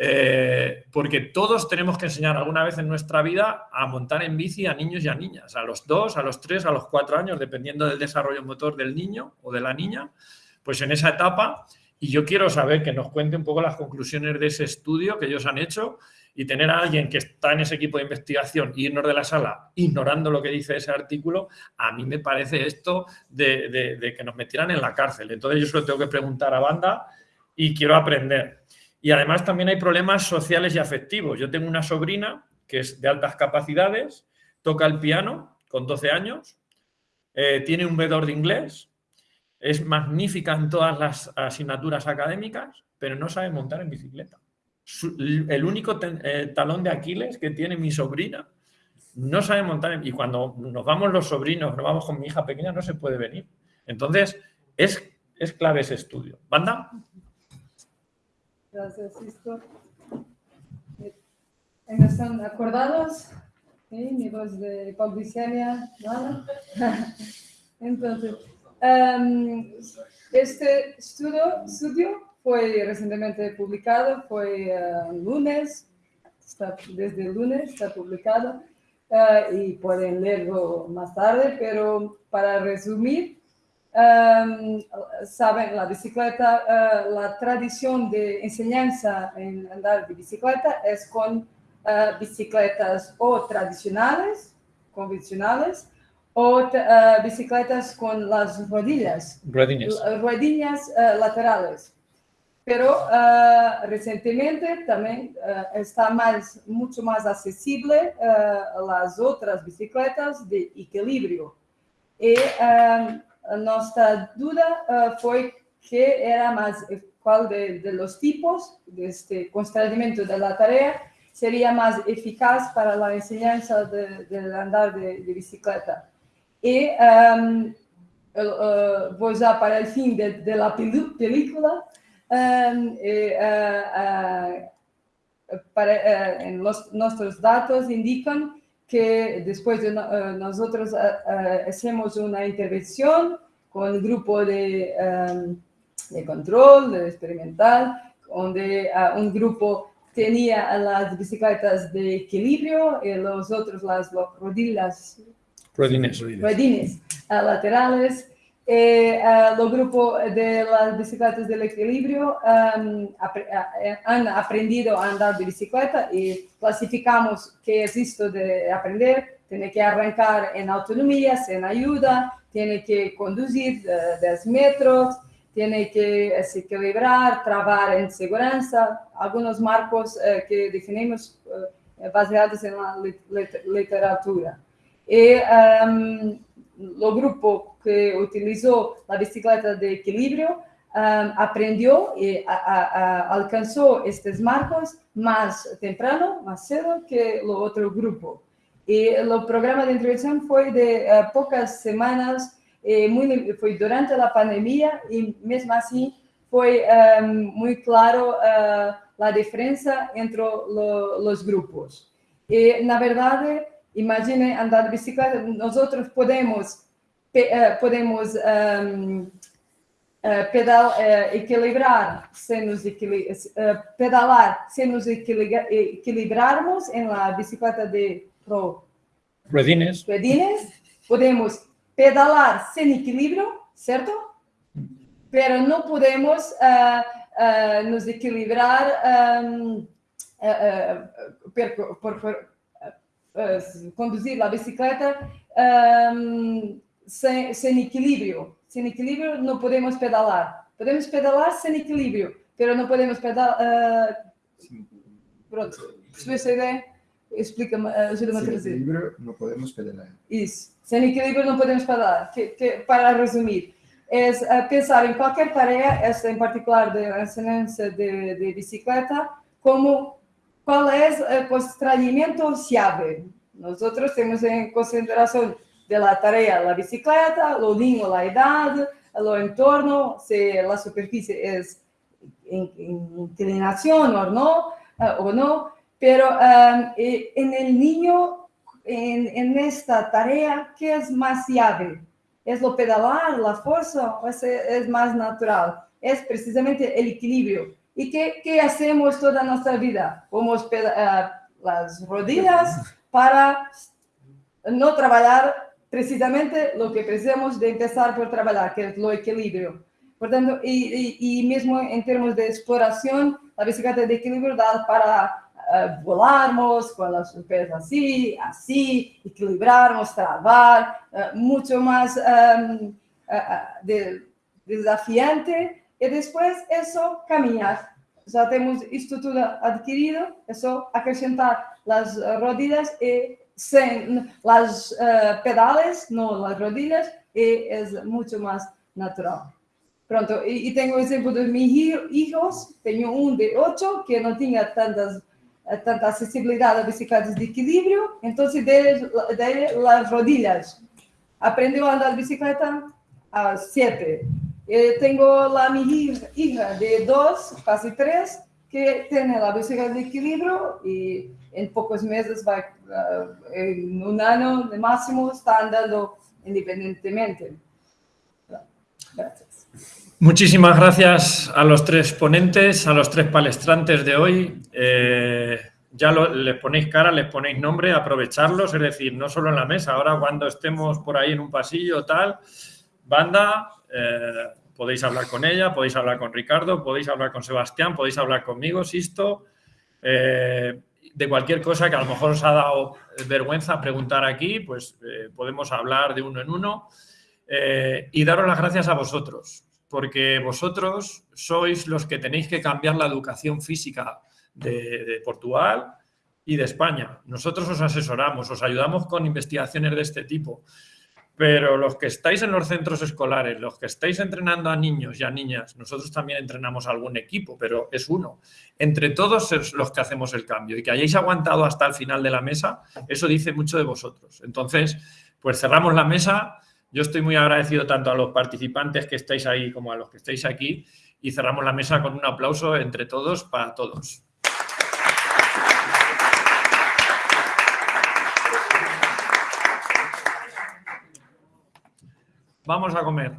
Eh, porque todos tenemos que enseñar alguna vez en nuestra vida a montar en bici a niños y a niñas, a los dos, a los tres, a los cuatro años, dependiendo del desarrollo motor del niño o de la niña, pues en esa etapa. Y yo quiero saber que nos cuente un poco las conclusiones de ese estudio que ellos han hecho y tener a alguien que está en ese equipo de investigación y irnos de la sala ignorando lo que dice ese artículo, a mí me parece esto de, de que nos metieran en la cárcel. Entonces yo solo tengo que preguntar a banda y quiero aprender. Y además también hay problemas sociales y afectivos. Yo tengo una sobrina que es de altas capacidades, toca el piano con 12 años, eh, tiene un vedor de inglés, es magnífica en todas las asignaturas académicas, pero no sabe montar en bicicleta. el único eh, talón de Aquiles que tiene mi sobrina no sabe montar en, y cuando nos vamos los sobrinos, nos vamos con mi hija pequeña, no se puede venir. Entonces, es, es clave ese estudio. ¿Banda? Gracias, Sisto. ¿Están acordados? ¿Sí? Mi voz de hipoglicemia, nada. (laughs) Entonces, um, este estudio, estudio fue recientemente publicado, fue uh, lunes, está, desde el lunes está publicado uh, y pueden leerlo más tarde, pero para resumir, Um, saben, la bicicleta, uh, la tradición de enseñanza en andar de bicicleta es con uh, bicicletas o tradicionales, convencionales, o uh, bicicletas con las rodillas, rodillas laterales. Pero recientemente también está más, mucho más accesible las otras bicicletas de equilibrio. Y um, nuestra duda uh, fue que era más, cuál de, de, los tipos de este constreñimiento de la tarea sería más eficaz para la enseñanza del de, andar de, bicicleta. Y um, uh, voy ya para de, la película. Um, y, uh, para, en los, que después de eh, nosotros eh, eh, hacemos una intervención con el grupo de, eh, de control, de experimental, donde un grupo tenía las bicicletas de equilibrio y los otros las rodillas Rodines. ruedines ah, laterales. Eh, ah, los grupos de las bicicletas del equilibrio am, apre- ah, eh, han aprendido a andar de bicicleta y clasificamos qué es esto de aprender. Tiene que arrancar en autonomía, sin ayuda, tiene que conducir eh, 10 metros, tiene que eh, se equilibrar, trabar en seguridad, algunos marcos eh, que definimos eh, basados en la lit- lit- literatura. Y um, el grupo que utilizó la bicicleta de equilibrio um, aprendió y a- a- a- alcanzó estos marcos más temprano, más cedo que el otro grupo. Y el programa de intervención fue de eh, pocas semanas, eh, muy, fue durante la pandemia y mesmo así fue um, muy claro eh, la diferencia entre lo- los grupos. Y la verdad, imagine andar de bicicleta, nosotros podemos, podemos em, eh, pedal, eh, equilibrar, sem nos equili- eh, pedalar, sem nos equiliga- equilibrarmos en la bicicleta de pro Rodines. pedines, podemos pedalar sin equilibrio, ¿cierto? Pero no podemos eh, eh, nos equilibrar em, eh, eh, per- por- por- eh, conducir la bicicleta em, sem, sem equilibrio. Sem equilibrio no podemos pedalar. Podemos pedalar sem equilibrio, pero no podemos pedalar. pronto, percebeu essa ideia? Explica-me, eh, ajuda-me a trazer. equilibrio no podemos pedalar. Isso. Sem equilíbrio não podemos parar. Que, que, para resumir, é eh, pensar em qualquer tarefa, esta em particular de ensinança de, de bicicleta, como qual é o constrangimento chave. Nós outros temos em consideração de la tarea la bicicleta, lo niño la edad, lo entorno, se la superficie es in- in- inclinación o no, eh, o no, pero eh, eh, en el niño en, en esta tarea, ¿qué es más llave? ¿Es lo pedalar, la fuerza o es, es más natural? Es precisamente el equilibrio. ¿Y qué, qué hacemos toda nuestra vida? Vamos peda- eh, las rodillas para no trabajar precisamente lo que precisamos de empezar por trabajar, que es lo equilibrio. Por tanto, y, y, y mismo en términos de exploración, la bicicleta de equilibrio da para eh, volarmos con los pies así, así, equilibrarnos, trabar, eh, mucho más eh, eh, de- desafiante. Y después eso, caminar. Ya tenemos esto todo adquirido, eso acrescentar las rodillas y sin las eh, pedales, no las rodillas, y es mucho más natural. Pronto, y, y tengo ejemplo de mis hi- hijos, tengo un de 8 que no tenía tantas, eh, tanta accesibilidad a bicicletas de equilibrio, entonces de, de las rodillas. Aprendió a andar bicicleta a 7. tengo la mi hij- hija de 2, casi 3, que tiene la bicicleta de equilibrio y en pocos meses, va, ah, en un año de máximo, está andando independientemente. Gracias. Muchísimas gracias a los tres ponentes, a los tres palestrantes de hoy. Eh, ya lo- les ponéis cara, les ponéis nombre, aprovecharlos, es decir, no solo en la mesa, ahora cuando estemos por ahí en un pasillo tal, banda, eh, podéis hablar con ella, podéis hablar con Ricardo, podéis hablar con Sebastián, podéis hablar conmigo, Sisto, eh, de cualquier cosa que a lo mejor os ha dado vergüenza preguntar aquí, pues eh, podemos hablar de uno en uno. Eh, y daros las gracias a vosotros, porque vosotros sois los que tenéis que cambiar la educación física de Portugal y de España. Nosotros os asesoramos, os ayudamos con investigaciones de este tipo, pero los que estáis en los centros escolares, los que estáis entrenando a niños y a niñas, nosotros también entrenamos a algún equipo, pero es uno. Entre todos es los que hacemos el cambio y que hayáis aguantado hasta el final de la mesa, eso dice mucho de vosotros. Entonces, pues cerramos la mesa. Yo estoy muy agradecido tanto a los participantes que estáis ahí como a los que estáis aquí y cerramos la mesa con un aplauso entre todos para todos. Vamos a comer.